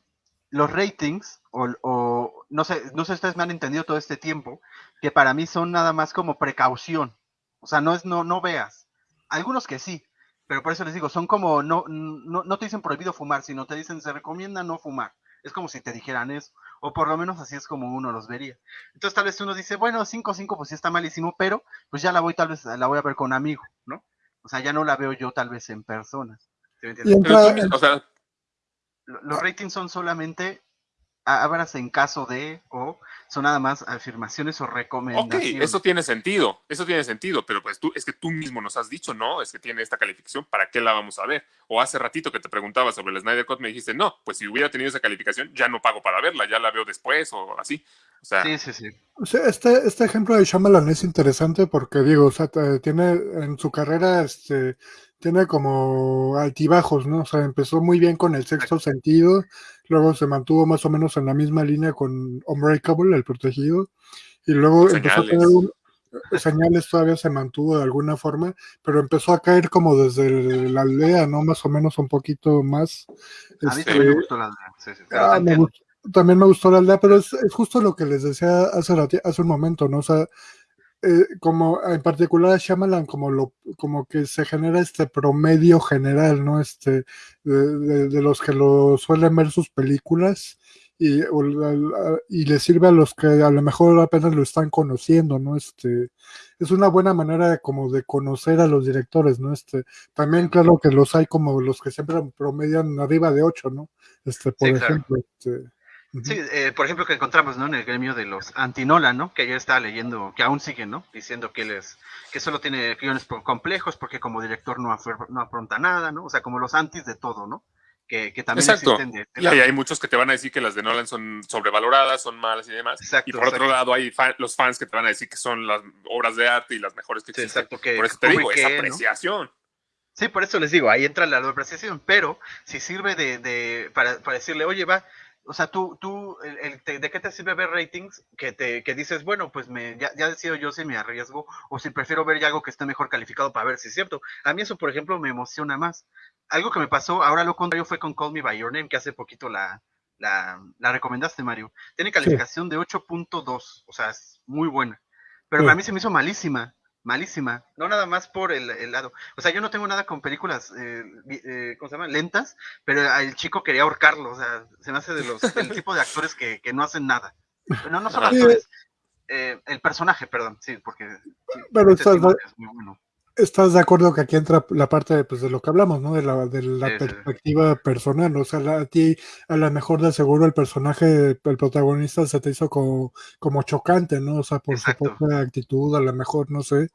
Los ratings, o, o no sé, no sé si ustedes me han entendido todo este tiempo, que para mí son nada más como precaución. O sea, no es no, no veas. Algunos que sí, pero por eso les digo, son como, no, no, no te dicen prohibido fumar, sino te dicen se recomienda no fumar. Es como si te dijeran eso, o por lo menos así es como uno los vería. Entonces tal vez uno dice, bueno, 5-5 pues sí está malísimo, pero pues ya la voy tal vez, la voy a ver con un amigo, ¿no? O sea, ya no la veo yo tal vez en personas. ¿Sí me entiendes?
Pero o sea,
Lo- Los ratings son solamente hablas en caso de o son nada más afirmaciones o
ok,
recomendaciones.
eso tiene sentido, eso tiene sentido, pero pues tú, es que tú mismo nos has dicho, no, es que tiene esta calificación, ¿para qué la vamos a ver? O hace ratito que te preguntaba sobre el Snyder Cut, me dijiste, no, pues si hubiera tenido esa calificación, ya no pago para verla, ya la veo después o así. O sea,
Sí, sí, sí.
O sea, este, este ejemplo de Shyamalan es interesante porque, digo, o sea, tiene en su carrera, este, tiene como altibajos, ¿no? O sea, empezó muy bien con el sexto sentido, luego se mantuvo más o menos en la misma línea con Unbreakable, el protegido, y luego empezó a
Señales.
tener un, señales todavía se mantuvo de alguna forma, pero empezó a caer como desde el- la aldea, ¿no? Más o menos un poquito más.
A mí
Este,
también me gustó la aldea. Sí, sí, pero
Ah, me gustó- también me gustó la aldea, pero es, es justo lo que les decía hace, hace un momento, ¿no? O sea, eh, como en particular a Shyamalan, como, lo, como que se genera este promedio general, ¿no? Este, de, de- de los que lo suelen ver sus películas y, o y le sirve a los que a lo mejor apenas lo están conociendo, ¿no? Este, es una buena manera de, como de conocer a los directores, ¿no? Este, también claro que los hay como los que siempre promedian arriba de 8, ¿no? Este, por
Sí, claro.
ejemplo,
Sí, eh, por ejemplo, que encontramos, ¿no? En el gremio de los antinola, ¿no? Que yo estaba leyendo, que aún siguen, ¿no? Diciendo que él es, que solo tiene guiones complejos porque como director no, afer- no afronta nada, ¿no? O sea, como los antis de todo, ¿no? Que, que también
Exacto.
existen de
y hay, muchos que te van a decir que las de Nolan son sobrevaloradas, son malas y demás.
Exacto,
y por otro lado hay fan- los fans que te van a decir que son las obras de arte y las mejores que
Sí,
existen.
exacto, que
por eso te digo,
Kubrick,
esa
¿no?
apreciación.
Sí, por eso les digo, ahí entra la apreciación, pero si sirve de, de para, para decirle, oye, va, o sea, tú, tú, el, el- te- ¿de qué te sirve ver ratings? Que te, que dices, bueno, pues me, ya, ya decido yo si me arriesgo o si prefiero ver ya algo que esté mejor calificado para ver si es cierto. A mí eso, por ejemplo, me emociona más. Algo que me pasó, ahora lo contrario fue con Call Me By Your Name, que hace poquito la, la, la recomendaste, Mario. Tiene calificación de 8.2, o sea, es muy buena. Pero
Sí.
para mí se me hizo malísima, malísima. No nada más por el, el lado. O sea, yo no tengo nada con películas, eh, eh, ¿cómo se llama? Lentas, pero el chico quería ahorcarlo. O sea, se me hace de los, del tipo de actores que, que no hacen nada. No, no son actores. eh, el personaje, perdón, sí, porque sí,
Pero
este
estás-
es muy bueno.
¿Estás de acuerdo que aquí entra la parte de, pues, de lo que hablamos, ¿no? De la, de la
Sí, sí.
perspectiva personal. O sea, la- a ti, a lo mejor de seguro el personaje, el protagonista se te hizo como, como chocante, ¿no? O sea, por
Exacto.
su propia actitud, a lo mejor, no sé.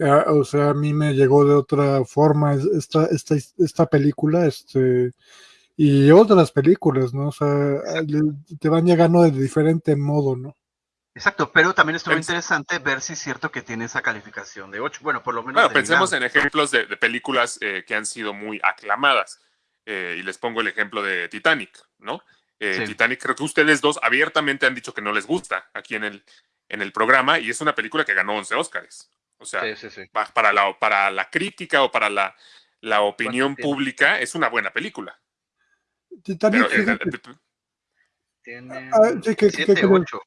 Ah, o sea, a mí me llegó de otra forma es- esta, esta, esta película, este, y otras películas, ¿no? O sea, te van llegando de diferente modo, ¿no?
Exacto, pero también estuvo interesante ver si es cierto que tiene esa calificación de 8. Bueno, por lo menos.
Bueno, pensemos en ejemplos de, de películas eh, que han sido muy aclamadas. Eh, y les pongo el ejemplo de Titanic, ¿no? Eh,
Sí.
Titanic, creo que ustedes dos abiertamente han dicho que no les gusta aquí en el, en el programa y es una película que ganó 11 Óscares. O sea,
Sí, sí, sí.
pa- para la, para la crítica o para la, la opinión pública es una buena película.
Titanic,
Pero,
Tiene
Ah, sí, que- que-
7,
que-
8.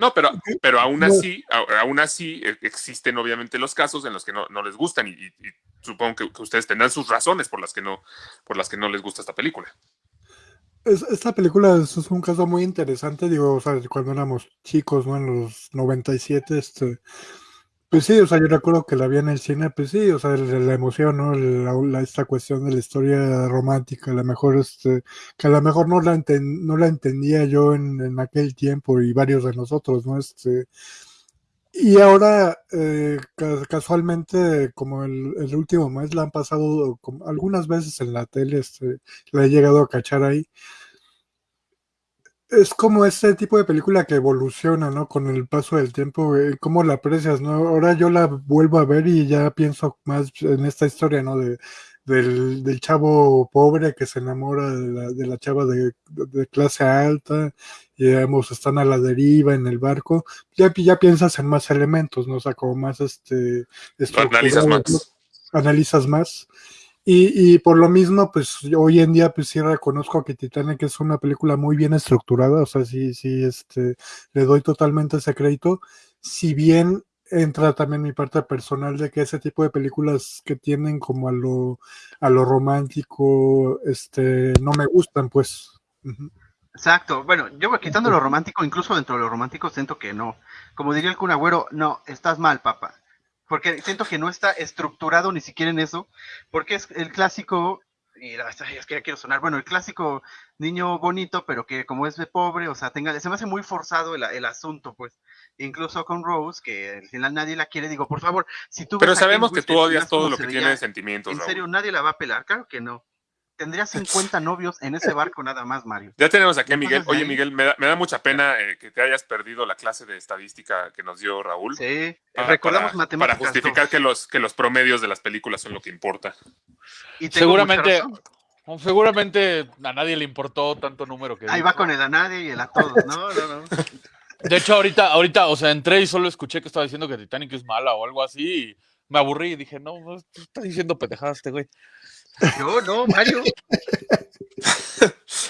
No, pero, pero aún así, aún así eh, existen obviamente los casos en los que no, no les gustan y, y- y supongo que, que ustedes tendrán sus razones por las que no, por las que no les gusta esta película.
es- esta película es, es un caso muy interesante, digo, o sea, cuando éramos chicos, ¿no? En los 97, este, pues sí, o sea, yo recuerdo que la vi en el cine, pues sí, o sea, la, emoción, ¿no? La, esta cuestión de la historia romántica, a lo mejor, este, que a lo mejor no la, enten- no la entendía yo en, en aquel tiempo y varios de nosotros, ¿no? Este, y ahora, eh, ca- casualmente, como el, el último mes, la han pasado algunas veces en la tele, este, la he llegado a cachar ahí. Es como ese tipo de película que evoluciona, ¿no? Con el paso del tiempo, eh, cómo la aprecias, ¿no? Ahora yo la vuelvo a ver y ya pienso más en esta historia, ¿no? De, del, del chavo pobre que se enamora de la, de la chava de, de clase alta, y digamos, están a la deriva en el barco, ya, ya piensas en más elementos, ¿no? O sea, como más este...
Lo analizas más.
analizas más. Y, y por lo mismo, pues hoy en día, pues sí reconozco que Titanic es una película muy bien estructurada, o sea, sí, sí, este, le doy totalmente ese crédito. Si bien entra también mi parte personal de que ese tipo de películas que tienen como a lo, a lo romántico, este, no me gustan, pues.
Exacto. Bueno, yo quitando lo romántico, incluso dentro de lo romántico, siento que no. Como diría el Kun Agüero, no, estás mal, papá. Porque siento que no está estructurado ni siquiera en eso. Porque es el clásico, y la- es que ya quiero sonar, bueno, el clásico niño bonito, pero que como es de pobre, o sea, tenga, se me hace muy forzado el, el asunto, pues. Incluso con Rose, que al final nadie la quiere, digo, por favor, si tú
Pero sabemos que tú odias todo lo que tiene sentimientos,
En serio, nadie la va a pelar, claro que no. Tendría 50 novios en ese barco nada más, Mario.
Ya tenemos aquí a Miguel. Oye. Miguel, me da, me da mucha pena eh, que te hayas perdido la clase de estadística que nos dio Raúl.
Sí,
para-
recordamos
para-
matemáticas.
Para justificar
dos.
que los, que los promedios de las películas son lo que importa.
Y
Seguramente, seguramente a nadie le importó tanto número que
Ahí
dijo.
va con el a nadie y el a todos. No, no, no.
De hecho, ahorita, ahorita, o sea, entré y solo escuché que estaba diciendo que Titanic es mala o algo así y me aburrí y dije, no, no está diciendo pendejadas este güey.
Yo no, Mario.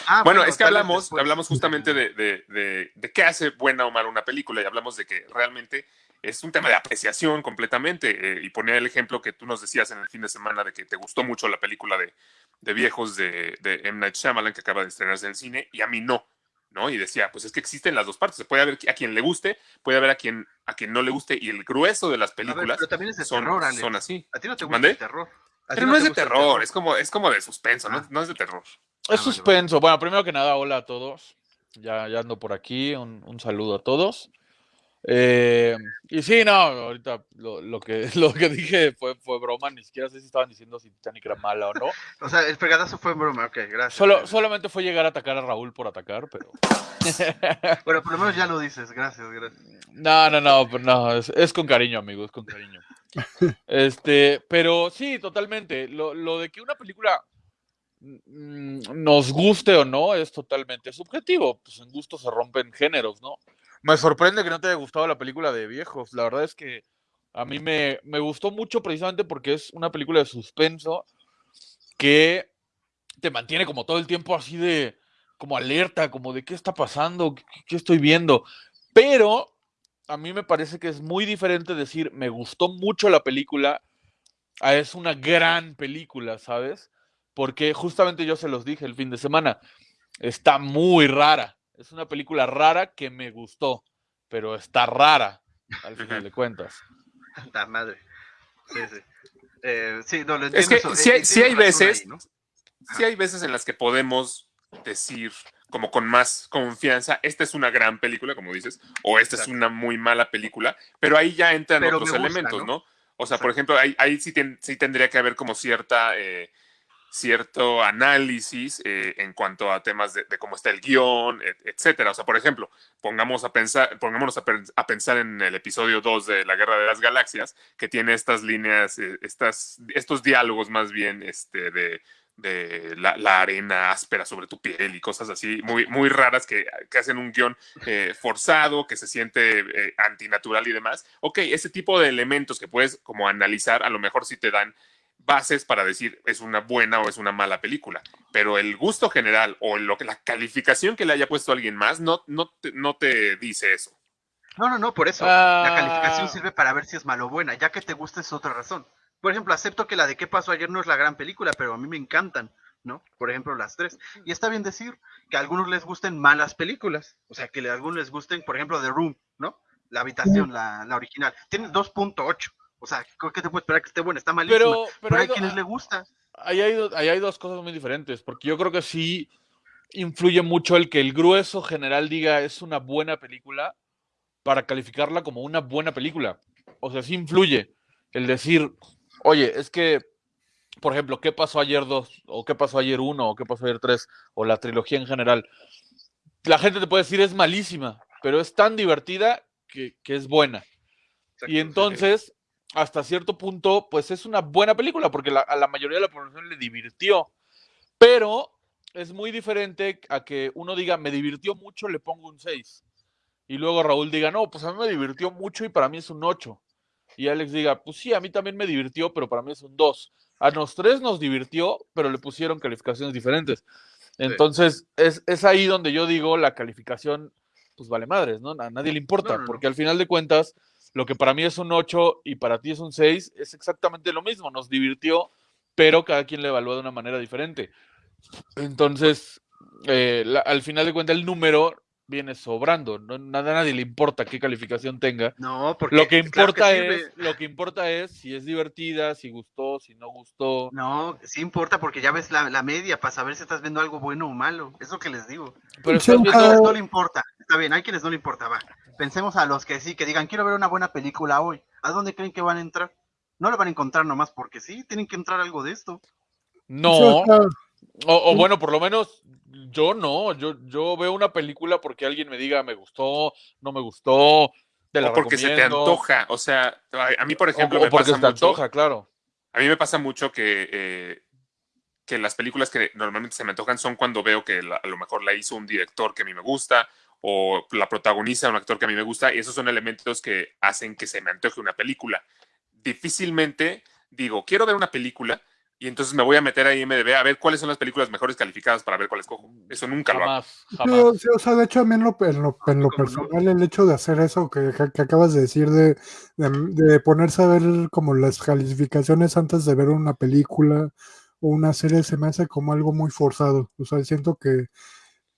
Ah,
bueno, es que hablamos,
después.
hablamos justamente de, de, de, de qué hace buena o mala una película y hablamos de que realmente es un tema de apreciación completamente. eh, y ponía el ejemplo que tú nos decías en el fin de semana de que te gustó mucho la película de, de viejos de, de M. Night Shyamalan que acaba de estrenarse en el cine y a mí no. ¿no? Y decía, pues es que existen las dos partes. Puede haber a quien le guste, puede haber a quien, a quien no le guste. Y el grueso de las
ver,
películas
pero también es de
son,
terror, Alex.
son así.
A ti no te gusta
¿Mandé?
el terror.
Pero no, es de terror, es como, es como de suspenso,
Ah.
no, no es de terror.
Ah,
Es
vale,
suspenso. Bueno, primero que nada, hola a todos. Ya, ya ando por aquí. Un, un saludo a todos. Eh, y sí, no, ahorita lo, lo que, lo que dije fue, fue broma. Ni siquiera sé si estaban diciendo si Titanic era mala o no.
O sea, el fregadazo fue en broma. Ok, gracias.
Solo, solamente fue llegar a atacar a Raúl por atacar, pero.
Bueno, por lo menos ya lo dices. Gracias, gracias.
No, no, no, pero no, es, es con cariño, amigo, es con cariño. Este, pero sí, totalmente. Lo, lo de que una película mm, nos guste o no es totalmente subjetivo. Pues en gusto se rompen géneros, ¿no? Me sorprende que no te haya gustado la película de viejos. La verdad es que a mí me, me gustó mucho precisamente porque es una película de suspenso que te mantiene como todo el tiempo así de, como alerta, como de qué está pasando, qué, qué estoy viendo. Pero a mí me parece que es muy diferente decir, me gustó mucho la película, a es una gran película, ¿sabes? Porque justamente yo se los dije el fin de semana, está muy rara. Es una película rara que me gustó, pero está rara, al final de cuentas.
La madre. Sí, sí. Eh, sí, no, lo
Es que
eso.
sí
Eh,
hay,
eh,
sí hay veces,
ahí, ¿no?
sí hay veces en las que podemos decir como con más confianza, esta es una gran película, como dices, o esta es una muy mala película, pero ahí ya entran
Pero
otros
gusta,
elementos,
¿no?
¿no? O sea, por ejemplo, ahí, ahí sí, ten- sí tendría que haber como cierta, eh, cierto análisis eh, en cuanto a temas de, cómo está el guion, et- etcétera. O sea, por ejemplo, pongamos a pensar, pongámonos a, pen- a pensar en el episodio 2 de La Guerra de las Galaxias, que tiene estas líneas, eh, estas, estos diálogos más bien este, de, la, arena áspera sobre tu piel y cosas así, muy, muy raras que, hacen un guion eh, forzado, que se siente antinatural y demás. Ok, ese tipo de elementos que puedes como analizar, a lo mejor sí te dan bases para decir es una buena o es una mala película, pero el gusto general o lo que la calificación que le haya puesto alguien más no, no, te, no te dice eso.
No, no, no, por eso.
Ah.
La calificación sirve para ver si es mala o buena. Ya que te gusta es otra razón. Por ejemplo, acepto que la de qué pasó ayer no es la gran película, pero a mí me encantan, ¿no? Por ejemplo, las tres. Y está bien decir que a algunos les gusten malas películas. O sea, que a algunos les gusten, por ejemplo, The Room, ¿no? La habitación, la, la original. Tiene 2.8. O sea, ¿qué te puede esperar que esté buena? Está malísima.
Pero,
Pero,
pero
hay
hay do-
quienes le gusta.
ahí hay, ahí hay dos cosas muy diferentes, porque yo creo que sí influye mucho el que el grueso general diga es una buena película para calificarla como una buena película. O sea, sí influye el decir, oye, es que, por ejemplo, ¿qué pasó ayer 2? ¿O qué pasó ayer 1? ¿O qué pasó ayer 3? O la trilogía en general. La gente te puede decir es malísima, pero es tan divertida que, que es buena.
Exacto,
Y entonces, hasta cierto punto, pues es una buena película, porque la- a la mayoría de la población le divirtió. Pero es muy diferente a que uno diga, me divirtió mucho, le pongo un 6. Y luego Raúl diga, no, pues a mí me divirtió mucho y para mí es un 8. Y Alex diga, pues sí, a mí también me divirtió, pero para mí es un 2. A los tres nos divirtió, pero le pusieron calificaciones diferentes. Entonces, es, es ahí donde yo digo, la calificación, pues vale madres, ¿no? A nadie le importa,
No, no, no.
porque al final de cuentas, lo que para mí es un 8 y para ti es un 6, es exactamente lo mismo, nos divirtió, pero cada quien le evalúa de una manera diferente. Entonces, eh, al final de cuentas, el número viene sobrando, no, nada, a nadie le importa qué calificación tenga.
No, porque
Lo que
claro
importa
sirve.
es, lo que importa es si es divertida, si gustó, si no gustó.
No, sí importa porque ya ves la, la media para saber si estás viendo algo bueno o malo. Es lo que les digo.
Pero estás
A
viendo-
quienes no le importa. Está bien, hay quienes no le importa, va. Pensemos a los que sí, que digan, quiero ver una buena película hoy. ¿A dónde creen que van a entrar? No le van a encontrar nomás porque sí, tienen que entrar algo de esto.
no,
o
o bueno, por lo menos yo no, yo, yo veo una película porque alguien me diga me gustó, no me gustó, te la
O porque se te antoja. O sea, a mí, por ejemplo,
o,
me
porque
pasa
se te
mucho-
antoja, claro.
A mí me pasa mucho que, eh, que las películas que normalmente se me antojan son cuando veo que la- a lo mejor la hizo un director que a mí me gusta o la protagoniza un actor que a mí me gusta y esos son elementos que hacen que se me antoje una película. Difícilmente digo, quiero ver una película y entonces me voy a meter a IMDb a ver cuáles son las películas mejores calificadas para ver cuáles cojo. Eso nunca lo hago.
Jamás,
Sí, o- sea, de hecho, a mí en lo, en lo, en lo
¿Cómo no?
personal, el hecho de hacer eso que acabas de decir, de, de, de ponerse a ver como las calificaciones antes de ver una película o una serie, se me hace como algo muy forzado. O sea, siento que,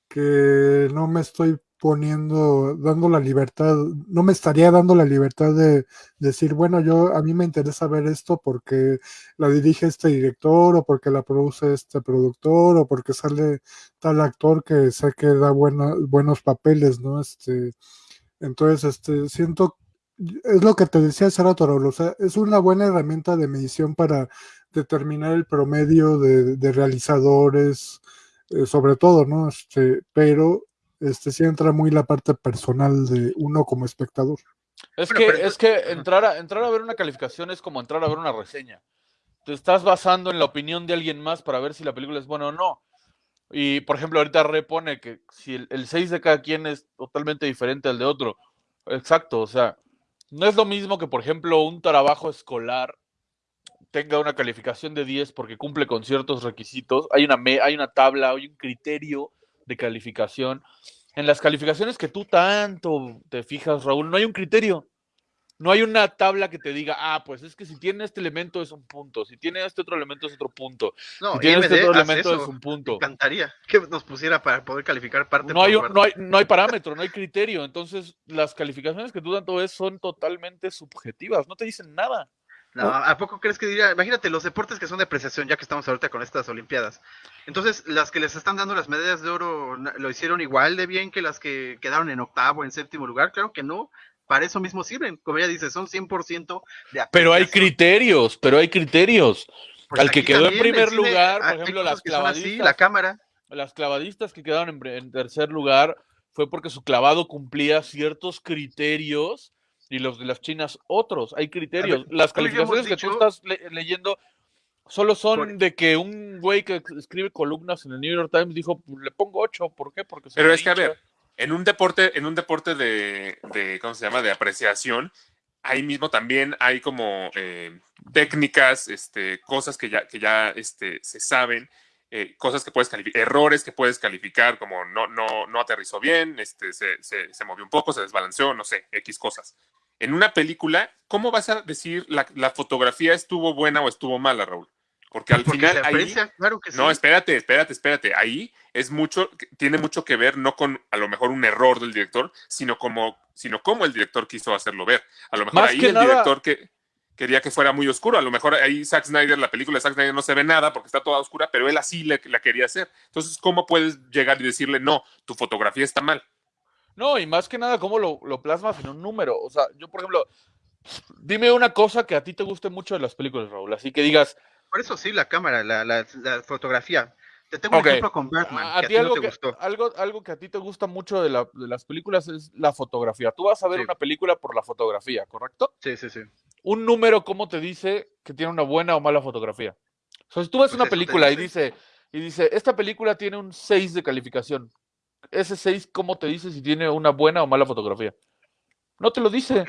que no me estoy poniendo, dando la libertad, no me estaría dando la libertad de decir, bueno, yo a mí me interesa ver esto porque la dirige este director o porque la produce este productor o porque sale tal actor que sé que da buenos papeles, ¿no? Este, entonces, este, siento, es lo que te decía hace rato, Raúl, o sea, es una buena herramienta de medición para determinar el promedio de, de realizadores, eh, sobre todo, ¿no? Este, pero este sí entra muy la parte personal de uno como espectador.
Es
Bueno,
que,
pero
es que entrar a, entrar a ver una calificación es como entrar a ver una reseña. Te estás basando en la opinión de alguien más para ver si la película es buena o no. Y, por ejemplo, ahorita repone que si el, el 6 de cada quien es totalmente diferente al de otro. Exacto, o sea, no es lo mismo que, por ejemplo, un trabajo escolar tenga una calificación de 10 porque cumple con ciertos requisitos. Hay una, me- hay una tabla, hay un criterio de calificación. En las calificaciones que tú tanto te fijas, Raúl, no hay un criterio. No hay una tabla que te diga, ah, pues es que si tiene este elemento es un punto, si tiene este otro elemento es otro punto,
No,
si tiene este otro elemento
eso.
es un punto.
Me encantaría que nos pusiera para poder calificar parte
No hay, un- no, hay, no hay parámetro, no hay criterio. Entonces, las calificaciones que tú tanto ves son totalmente subjetivas, no te dicen nada.
No, ¿a poco crees que diría? Imagínate los deportes que son de apreciación, ya que estamos ahorita con estas Olimpiadas. Entonces, las que les están dando las medallas de oro lo hicieron igual de bien que las que quedaron en octavo, en séptimo lugar. Claro que no. para eso mismo sirven. Como ella dice, son 100% de
Pero hay
apreciación.
criterios, pero hay criterios.
Pues
al que quedó en primer
cine,
lugar, por ejemplo, las
así,
clavadistas.
la cámara.
Las clavadistas que quedaron en tercer lugar fue porque su clavado cumplía ciertos criterios y los de las chinas otros. Hay criterios. las calificaciones que tú estás le- leyendo solo son
Por-
de que un güey que escribe columnas en el New York Times dijo, "Pues, le pongo 8, ¿por qué? Porque se
Pero es que, a
hincha".
ver, en un deporte, en un deporte de, de, ¿cómo se llama? De apreciación, ahí mismo también hay como eh, técnicas, este, cosas que ya, que ya este, se saben, eh, cosas que puedes calificar, errores que puedes calificar, como no, no, no aterrizó bien, este, se, se, se movió un poco, se desbalanceó, no sé, X cosas. En una película, ¿cómo vas a decir la, la fotografía estuvo buena o estuvo mala, Raúl? Porque al
Porque
final ahí,
claro que sí.
no, espérate, espérate, espérate. Ahí es mucho, tiene mucho que ver no con a lo mejor un error del director, sino como, sino cómo el director quiso hacerlo ver. A lo mejor
Más
ahí el
nada-
director que quería que fuera muy oscuro. A lo mejor ahí Zack Snyder, la película de Zack Snyder no se ve nada porque está toda oscura, pero él así le- la quería hacer. Entonces, ¿cómo puedes llegar y decirle, no, tu fotografía está mal?
No, y más que nada, ¿cómo lo, lo plasmas en un número? O sea, yo, por ejemplo, dime una cosa que a ti te guste mucho de las películas, Raúl. Así que digas,
Por eso sí, la cámara, la, la, la fotografía. Te tengo un ejemplo con Batman,
a,
que a
ti
no
algo
te
que,
gustó.
algo, algo que a ti te gusta mucho de, la- de las películas es la fotografía. Tú vas a ver
Sí.
una película por la fotografía, ¿correcto?
Sí, sí, sí.
Un número, ¿cómo te dice que tiene una buena o mala fotografía? O sea, si tú ves
Pues
una película y
dice.
dice, y dice, esta película tiene un 6 de calificación. Ese 6, ¿cómo te dice si tiene una buena o mala fotografía? No te lo dice.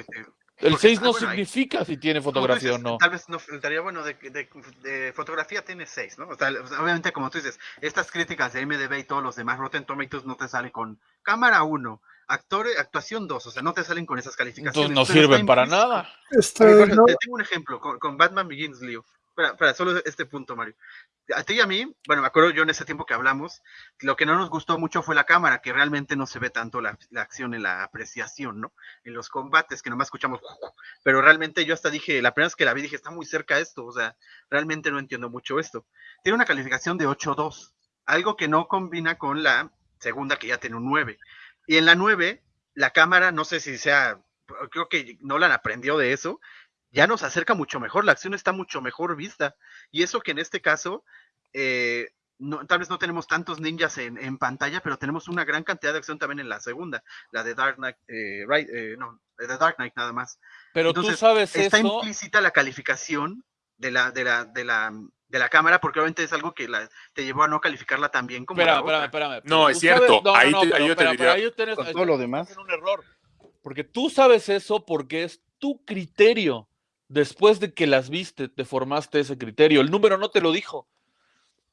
El
porque-
6
ah,
no
bueno, ahí-
significa si tiene fotografía
dices,
o no.
Tal vez no estaría bueno de, de- de fotografía tiene 6, ¿no? O sea, obviamente, como tú dices, estas críticas de MDB y todos los demás Rotten Tomatoes no te salen con cámara 1, actor, actuación 2, o sea, no te salen con esas calificaciones.
Entonces no sirven para nada.
Este,
Por ejemplo,
no,
te tengo un ejemplo con, con Batman Begins, Leo. Espera, espera, solo este punto, Mario. A ti y a mí, bueno, me acuerdo yo en ese tiempo que hablamos, lo que no nos gustó mucho fue la cámara, que realmente no se ve tanto la, la acción en la apreciación, ¿no? En los combates, que nomás escuchamos, pero realmente yo hasta dije, la primera vez que la vi dije, está muy cerca esto, o sea, realmente no entiendo mucho esto. Tiene una calificación de 8.2, algo que no combina con la segunda que ya tiene un 9. Y en la 9, la cámara, no sé si sea, creo que Nolan aprendió de eso, ya nos acerca mucho mejor, la acción está mucho mejor vista. Y eso que en este caso, eh, no, tal vez no tenemos tantos ninjas en, en pantalla, pero tenemos una gran cantidad de acción también en la segunda, la de Dark Knight, eh, right, eh, no, de Dark Knight nada más.
Pero
Entonces,
tú sabes
Está
eso.
implícita la calificación de la, de la, de la, de la cámara, porque obviamente es algo que la, te llevó a no calificarla tan bien como
espérame,
otra.
espérame.
No, es cierto.
no, no,
Ahí
no,
te-
pero-
ahí yo te diría,
ahí tienes-
con todo lo demás.
un error. Porque tú sabes eso porque es tu criterio. Después de que las viste, te formaste ese criterio. El número no te lo dijo.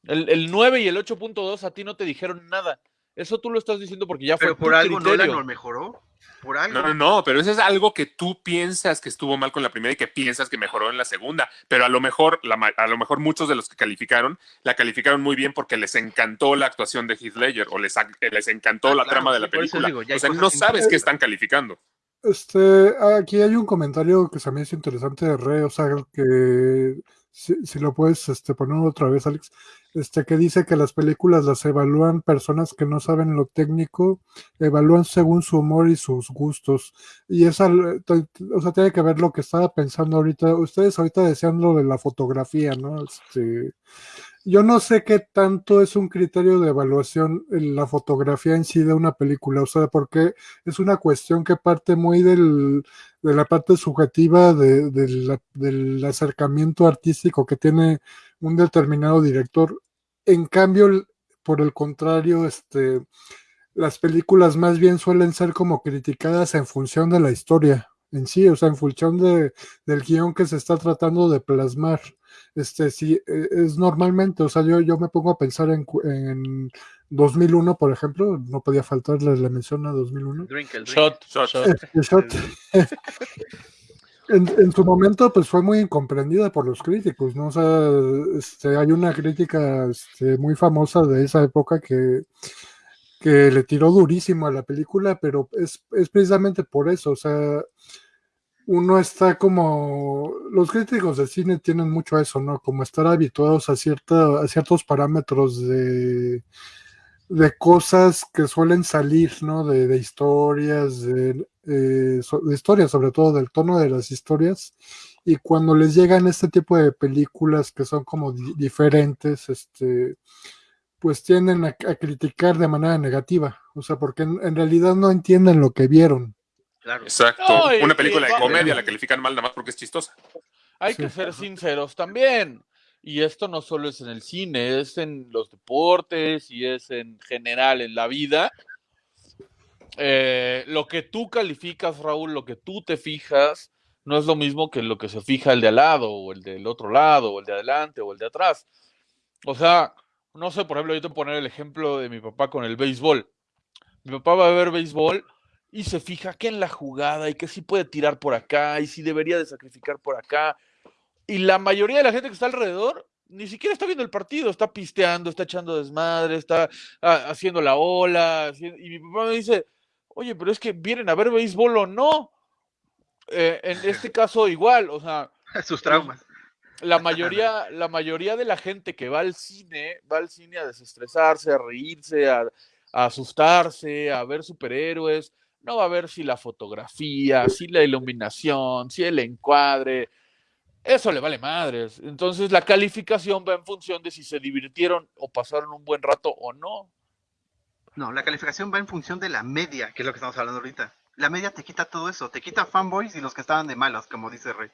El, el 9 y el 8.2 a ti no te dijeron nada. Eso tú lo estás diciendo porque ya
Pero
fue
por
tu
algo
criterio.
Nolan lo mejoró. Por algo.
No, no, no, pero eso es algo que tú piensas que estuvo mal con la primera y que piensas que mejoró en la segunda. Pero a lo mejor, la ma- a lo mejor muchos de los que calificaron, la calificaron muy bien porque les encantó la actuación de Heath Ledger o les, les encantó
Ah,
la
claro,
trama de la
por
película.
digo,
o sea, no sabes qué están calificando.
Este, aquí hay un comentario que se me hizo interesante de Re, o sea, que si, si lo puedes este, poner otra vez, Alex, este, que dice que las películas las evalúan personas que no saben lo técnico, evalúan según su humor y sus gustos. Y esa, o sea, tiene que ver lo que estaba pensando ahorita. Ustedes ahorita decían lo de la fotografía, ¿no? Este, yo no sé qué tanto es un criterio de evaluación en la fotografía en sí de una película, o sea, porque es una cuestión que parte muy del, de la parte subjetiva de, la, del acercamiento artístico que tiene un determinado director. En cambio, por el contrario, este, las películas más bien suelen ser como criticadas en función de la historia en sí, o sea, en función de, del guion que se está tratando de plasmar. Este, sí, eh, es normalmente, o sea, yo, yo me pongo a pensar en, en 2001, por ejemplo, no podía faltarle la mención a 2001.
Drink el drink.
Shot,
Shot.
shot.
Este, Shot, en, en su momento, pues fue muy incomprendida por los críticos, ¿no? O sea, este, hay una crítica este, muy famosa de esa época que, que le tiró durísimo a la película, pero es, es precisamente por eso, o sea, uno está como, los críticos de cine tienen mucho eso, ¿no? Como estar habituados a, cierta, a ciertos parámetros de, de cosas que suelen salir, ¿no? De, de historias, de, eh, historias, sobre todo del tono de las historias, y cuando les llegan este tipo de películas que son como di- diferentes, este, pues tienden a, criticar de manera negativa, o sea, porque en realidad no entienden lo que vieron.
Claro.
Exacto.
No, y-
Una película
y-
de comedia la califican mal nada más porque es chistosa.
Hay
Sí.
que ser sinceros también. Y esto no solo es en el cine, es en los deportes y es en general en la vida. Eh, lo que tú calificas, Raúl, lo que tú te fijas, no es lo mismo que lo que se fija el de al lado, o el del otro lado, o el de adelante, o el de atrás. O sea, no sé, por ejemplo, yo te voy a poner el ejemplo de mi papá con el béisbol. Mi papá va a ver béisbol y se fija que en la jugada y que sí puede tirar por acá y sí debería de sacrificar por acá. Y la mayoría de la gente que está alrededor ni siquiera está viendo el partido, está pisteando, está echando desmadre, está ah, haciendo la ola. Y mi papá me dice, oye, pero es que vienen a ver béisbol o no. Eh, en este caso igual, o sea,
Sus traumas.
la mayoría, la mayoría de la gente que va al cine, va al cine a desestresarse, a reírse, a, a asustarse, a ver superhéroes. No va a ver si la fotografía, si la iluminación, si el encuadre. Eso le vale madres. Entonces la calificación va en función de si se divirtieron o pasaron un buen rato o no.
No, la calificación va en función de la media, que es lo que estamos hablando ahorita. La media te quita todo eso, te quita fanboys y los que estaban de malos, como dice Rey.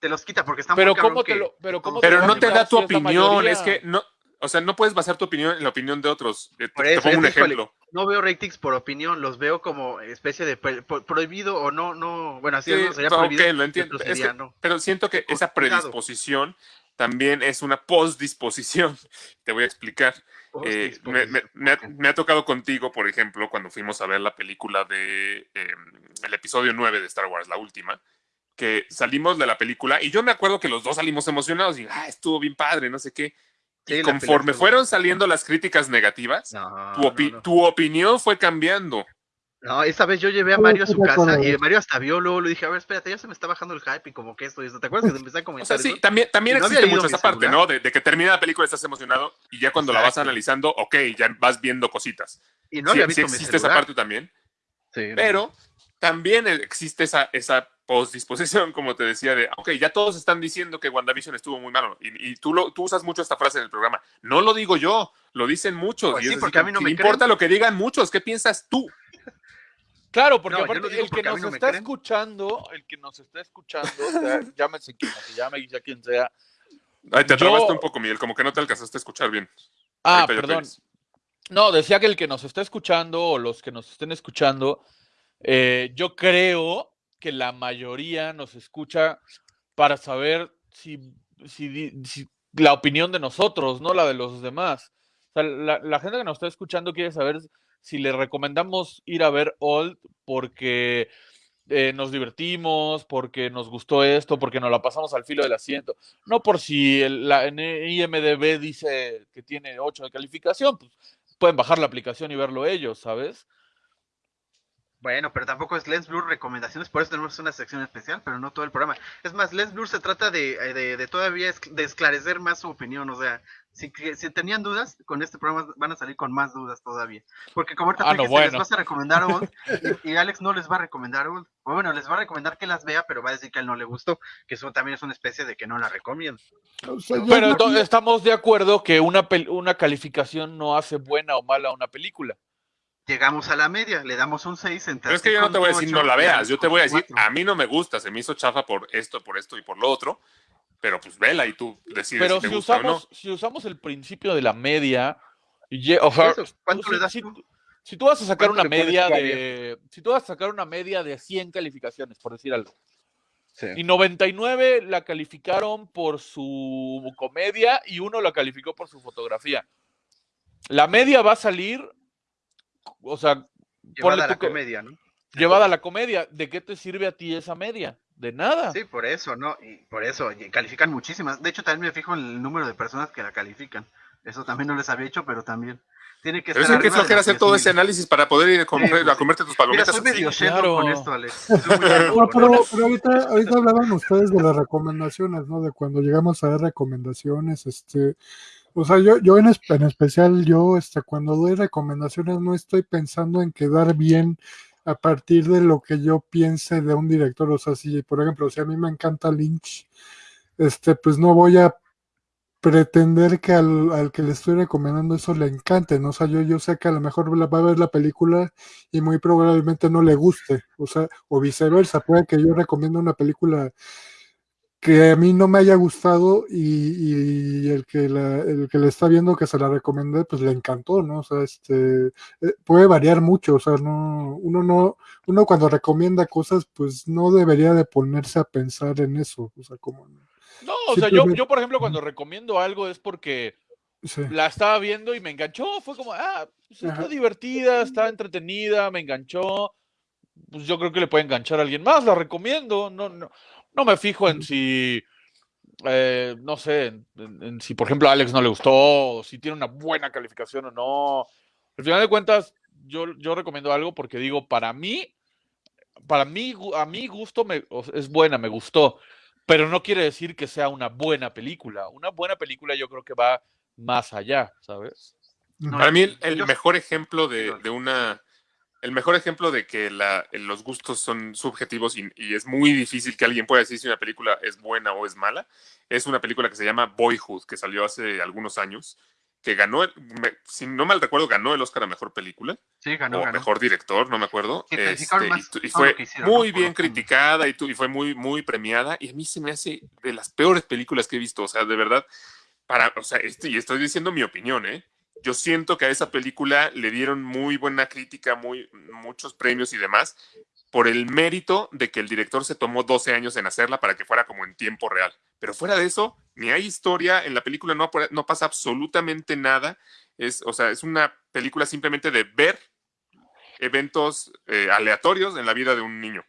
Te los quita porque están
Pero
muy
cómo te
que-
lo, pero cómo
Pero
lo
no te da tu opinión,
mayoría?
es que no, o sea, no puedes basar tu opinión en la opinión de otros. Eh, Te, pongo un ejemplo.
no veo ratings por opinión, los veo como especie de pro- pro- prohibido o no, no, bueno, así
Sí,
no sería prohibido.
lo entiendo.
otro
Es
sería
que-
no.
Pero siento que esa
cuidado.
predisposición también es una postdisposición. Te voy a explicar. Eh, me, me- me ha,
ok.
me ha tocado contigo, por ejemplo, cuando fuimos a ver la película de eh, el episodio 9 de Star Wars, la última, que salimos de la película y yo me acuerdo que los dos salimos emocionados y ah, estuvo bien padre, no sé qué.
Sí,
y conforme fueron saliendo las críticas negativas,
No,
tu,
no,
opi-
no.
tu opinión fue cambiando.
No, esa vez yo llevé a Mario a su casa y Mario hasta vio, luego le dije, a ver, espérate, ya se me está bajando el hype y como que esto y esto. ¿Te acuerdas que empecé a
O
comentar
sea, sí,
eso?
también, también
Y
existe mucho esa parte,
celular.
¿no? De, de que termina la película, estás emocionado y ya cuando la vas analizando, ok, ya vas viendo cositas.
Y no
Sí,
había
sí
visto mi
existe esa parte también.
Sí, no.
Pero también existe esa, esa postdisposición, como te decía, de, ok, ya todos están diciendo que WandaVision estuvo muy malo. Y, y tú, lo, tú usas mucho esta frase en el programa. No lo digo yo, lo dicen muchos.
Pues
y
sí, porque
así
a mí no me
"¿Qué importa
creen".
lo que digan muchos? ¿Qué piensas tú?
Claro, porque
No, yo
aparte el que nos
no
está
creen.
escuchando, el que nos está escuchando, sea, llámese quien se llame, sea quien sea.
Ay, te
Yo-
atrabaste un poco, Miguel, como que no te alcanzaste a escuchar bien.
Ah,
ya
perdón. No, decía que el que nos está escuchando o los que nos estén escuchando, eh, yo creo que la mayoría nos escucha para saber si, si la opinión de nosotros, no la de los demás. La, la gente que nos está escuchando quiere saber si le recomendamos ir a ver Old porque eh, nos divertimos, porque nos gustó esto, porque nos la pasamos al filo del asiento. No por si el- la IMDB dice que tiene 8 de calificación, pues pueden bajar la aplicación y verlo ellos, ¿sabes?
Bueno, pero tampoco es Lens Blur recomendaciones, por eso tenemos una sección especial, pero no todo el programa. Es más, Lens Blur se trata de, eh, de, de todavía es- de esclarecer más su opinión, o sea, si, que- si tenían dudas, con este programa van a salir con más dudas todavía. Porque como ahorita
Ah, no,
les vas a recomendar Old, y, y Alex no les va a recomendar Old. O bueno, les va a recomendar que las vea, pero va a decir que a él no le gustó, que eso también es una especie de que no la recomiendo.
O sea,
Pero
no-
estamos de acuerdo que una, pel- una calificación no hace buena o mala una película.
Llegamos a la media, le damos un 6 entre
Pero es que yo no te voy a decir no la veas, yo te voy a decir, a mí no me gusta, se me hizo chafa por esto, por esto y por lo otro, pero pues vela y tú decides
Pero
si te
si
gusta o no.
usamos, si usamos el principio de la media, y o sea,
¿Cuánto
si-
le das
si,
tú?
si tú vas a sacar
¿Cuánto
una media de, si tú vas a sacar una media de 100 calificaciones, por decir algo,
Sí.
y 99 la calificaron por su comedia y uno la calificó por su fotografía. La media va a salir, o sea,
Llevada a la
que-
comedia, ¿no?
llevada a la comedia. ¿De qué te sirve a ti esa media? De nada.
Sí, por eso, ¿no? Y por eso, y califican muchísimas. De hecho, también me fijo en el número de personas que la califican. Eso también no les había hecho, pero también. Tiene que
Pero
estar
es que hacer todo
10,000.
ese análisis para poder ir a, comer-
pues
a comerte tus
Mira,
palomitas.
soy medio
claro.
con esto, Alex. Muy
No, pero, pero ahorita hablaban ustedes de las recomendaciones, ¿no? De cuando llegamos a dar recomendaciones, este, o sea, yo, yo en, en especial, yo, este, cuando doy recomendaciones no estoy pensando en quedar bien a partir de lo que yo piense de un director. O sea, si, por ejemplo, si a mí me encanta Lynch, este, pues no voy a pretender que al, al que le estoy recomendando eso le encante, ¿no? O sea, yo, yo sé que a lo mejor va a ver la película y muy probablemente no le guste, o sea, o viceversa, puede que yo recomiendo una película que a mí no me haya gustado y, y el que la, el que le está viendo que se la recomendé, pues le encantó, ¿no? O sea, este eh, puede variar mucho, o sea, no, uno no, uno cuando recomienda cosas, pues no debería de ponerse a pensar en eso, o sea, como
No, o sea, yo, yo, por ejemplo, cuando recomiendo algo es porque
sí.
la estaba viendo y me enganchó. Fue como, ah, pues está
Ajá.
divertida, está entretenida, me enganchó. Pues yo creo que le puede enganchar a alguien más, la recomiendo. No, no, no me fijo en si, eh, no sé, en, en- en si por ejemplo a Alex no le gustó, o si tiene una buena calificación o no. Al final de cuentas, yo, yo recomiendo algo porque digo, para mí, para mí, a mi gusto me, es buena, me gustó, pero no quiere decir que sea una buena película. Una buena película yo creo que va más allá, ¿sabes?
Para mí el, el
Yo-
mejor ejemplo de una... El mejor ejemplo de que la- los gustos son subjetivos y, y es muy difícil que alguien pueda decir si una película es buena o es mala, es una película que se llama Boyhood, que salió hace algunos años, que ganó, me- si no mal recuerdo, ganó el Oscar a Mejor Película
Sí, ganó,
o
ganó.
Mejor Director, no me acuerdo.
Sí,
Este, y
más
fue muy bien criticada y fue muy, muy premiada. Y a mí se me hace de las peores películas que he visto. O sea, de verdad, para, o sea, este- y estoy diciendo mi opinión, ¿eh? Yo siento que a esa película le dieron muy buena crítica, muy, muchos premios y demás, por el mérito de que el director se tomó 12 años en hacerla para que fuera como en tiempo real. Pero fuera de eso, ni hay historia, en la película no, no pasa absolutamente nada. Es, o sea, es una película simplemente de ver eventos eh, aleatorios en la vida de un niño.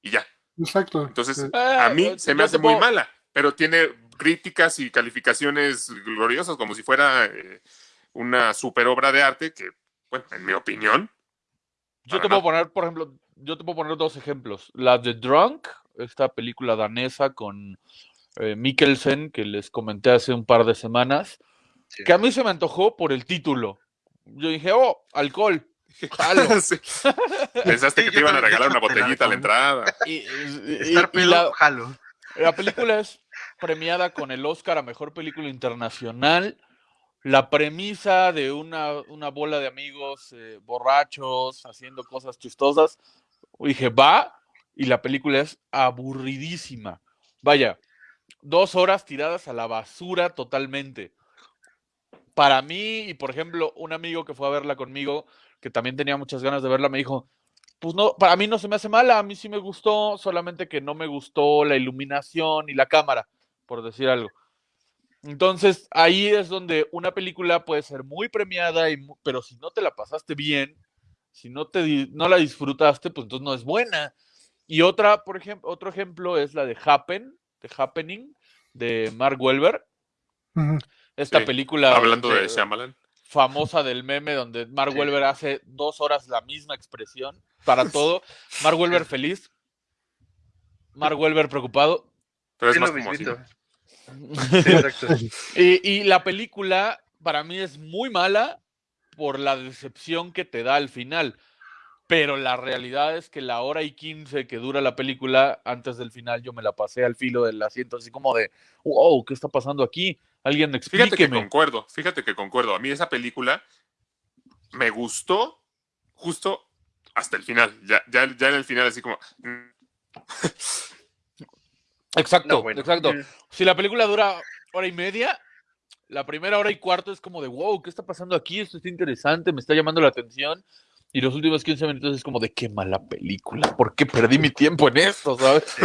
Y ya.
Exacto.
Entonces,
sí.
a mí
Eh,
se me hace muy mala, pero tiene críticas y calificaciones gloriosas como si fuera eh, una super obra de arte que, bueno, en mi opinión,
Yo te puedo poner, por ejemplo, yo te puedo poner dos ejemplos. La de Drunk, esta película danesa con eh, Mikkelsen, que les comenté hace un par de semanas,
Sí.
que a mí se me antojó por el título. Yo dije, oh, alcohol. jalo.
sí. pensaste que te iban a regalar
de
una botellita a la entrada.
Y, y-
Estar
y
pedo,
la,
jalo.
la película es premiada con el Oscar a Mejor Película Internacional. La premisa de una, una bola de amigos eh, borrachos haciendo cosas chistosas. Dije, va, y la película es aburridísima. Vaya, dos horas tiradas a la basura totalmente. Para mí, y por ejemplo, un amigo que fue a verla conmigo, que también tenía muchas ganas de verla, me dijo, pues no, para mí no se me hace mala, a mí sí me gustó, solamente que no me gustó la iluminación y la cámara, por decir algo. Entonces, ahí es donde una película puede ser muy premiada, y, pero si no te la pasaste bien, si no, te, no la disfrutaste, pues entonces no es buena. Y otra, por ejemplo, otro ejemplo es la de Happen, de Happening, de Mark.
Ujú.
Esta
Sí,
película
Hablando de Shyamalan.
famosa del meme donde Mark
Sí.
Wahlberg hace dos horas la misma expresión para todo. Mark Wahlberg feliz. Mark Wahlberg preocupado.
Pero es más como así.
Sí, exacto.
Y, y la película para mí es muy mala por la decepción que te da al final. Pero la realidad es que la hora y quince que dura la película, antes del final yo me la pasé al filo del asiento, así como de, wow, ¿qué está pasando aquí? Alguien
Fíjate que
explíqueme.
concuerdo, fíjate que concuerdo. A mí esa película me gustó justo hasta el final. Ya, ya, ya en el final así como...
Exacto,
No, bueno.
exacto.
Mm.
Si la película dura hora y media, la primera hora y cuarto es como de, wow, ¿qué está pasando aquí? Esto está interesante, me está llamando la atención. Y los últimos 15 minutos es como de, qué mala película, ¿por qué perdí mi tiempo en esto, sabes?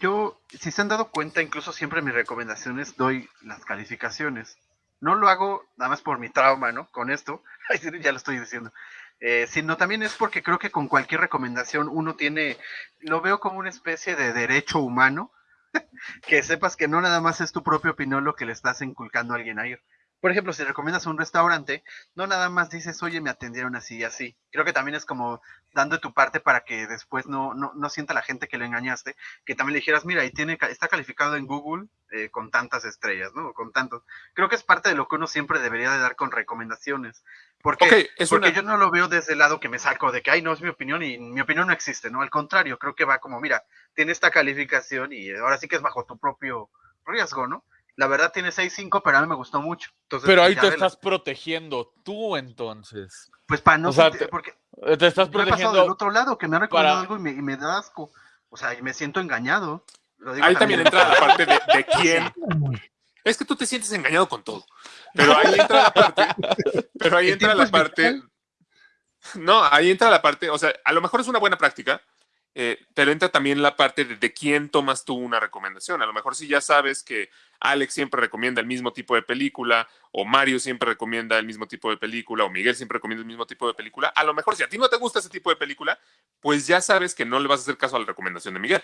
Yo, si se han dado cuenta, incluso siempre en mis recomendaciones doy las calificaciones. No lo hago nada más por mi trauma, ¿no? Con esto, ya lo estoy diciendo. Eh, sino también es porque creo que con cualquier recomendación uno tiene, lo veo como una especie de derecho humano, que sepas que no nada más es tu propia opinión lo que le estás inculcando a alguien a ir. Por ejemplo, si recomiendas un restaurante, no nada más dices, oye, me atendieron así y así. Creo que también es como dando tu parte para que después no, no, no sienta la gente que lo engañaste, que también le dijeras, mira, y tiene, está calificado en Google eh, con tantas estrellas, ¿no? Con tantos. Creo que es parte de lo que uno siempre debería de dar con recomendaciones. Porque,
es
porque
una-
yo no lo veo desde el lado que me saco de que, ay, no es mi opinión y mi opinión no existe, ¿no? Al contrario, creo que va como, mira, tiene esta calificación y ahora sí que es bajo tu propio riesgo, ¿no? La verdad tiene 6.5, pero a mí me gustó mucho. Entonces,
Pero
pues,
ahí te
vela.
estás protegiendo tú entonces.
Pues para no
o sea,
sentir-
te-
porque
Te estás
pasado del
protegiendo.
otro lado, que me han recomendado
para-
algo y me, y me da asco. O sea, y me siento engañado. Lo digo
Ahí también
en-
entra la parte de, de quién. Es que tú te sientes engañado con todo. Pero ahí entra la parte. Pero ahí entra la parte. No, ahí entra la parte. O sea, a lo mejor es una buena práctica, eh, pero entra también la parte de, de quién tomas tú una recomendación. A lo mejor si ya sabes que Alex siempre recomienda el mismo tipo de película, o Mario siempre recomienda el mismo tipo de película, o Miguel siempre recomienda el mismo tipo de película, a lo mejor si a ti no te gusta ese tipo de película, pues ya sabes que no le vas a hacer caso a la recomendación de Miguel.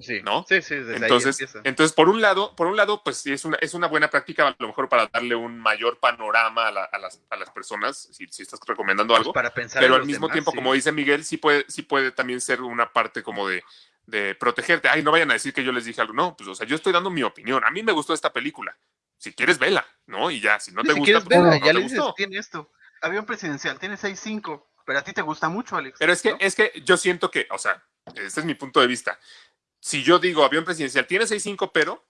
Sí,
¿no?
Sí, sí, desde
Entonces,
ahí
entonces por un lado, por un lado, pues sí es una, es una buena práctica, a lo mejor para darle un mayor panorama a, la- a las, a las personas, si, si estás recomendando
Pues
algo.
para pensar
pero al mismo
demás,
tiempo,
sí.
como dice Miguel, sí puede, sí puede también ser una parte como de, de protegerte. Ay, no vayan a decir que yo les dije algo. No, pues, o sea, yo estoy dando mi opinión. A mí me gustó esta película. Si quieres, vela, ¿no? Y ya, si no
Sí,
te
si
gusta, pues,
verla,
no
ya
te
le dices,
gustó.
tiene esto. Avión presidencial, tiene 6.5, pero a ti te gusta mucho, Alex.
Pero es que,
¿no?
es que yo siento que, o sea, este es mi punto de vista. Si yo digo avión presidencial tiene 6.5, pero,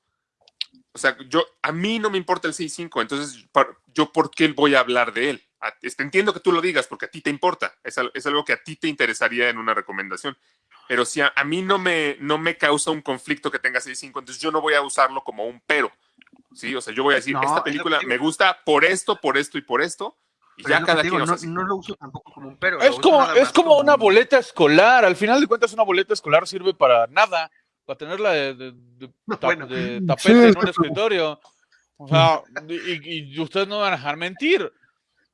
o sea, yo, a mí no me importa el 6.5, entonces, ¿yo por qué voy a hablar de él? A- este, entiendo que tú lo digas porque a ti te importa, es, es algo que a ti te interesaría en una recomendación. Pero si a, a mí no me, no me causa un conflicto que tenga 6.5, entonces yo no voy a usarlo como un pero. Sí, o sea, yo voy a decir,
No,
esta película me gusta por esto, por esto y por esto. Y
Pero
ya cada
digo,
quien,
no, no lo uso tampoco como un pero.
Es como, es
más
como una
un-
boleta escolar. Al final de cuentas, una boleta escolar sirve para nada. Para tenerla de, de- de ta-
Bueno.
de
Sí,
tapete en un escritorio. O sea, y, y ustedes no van a dejar mentir.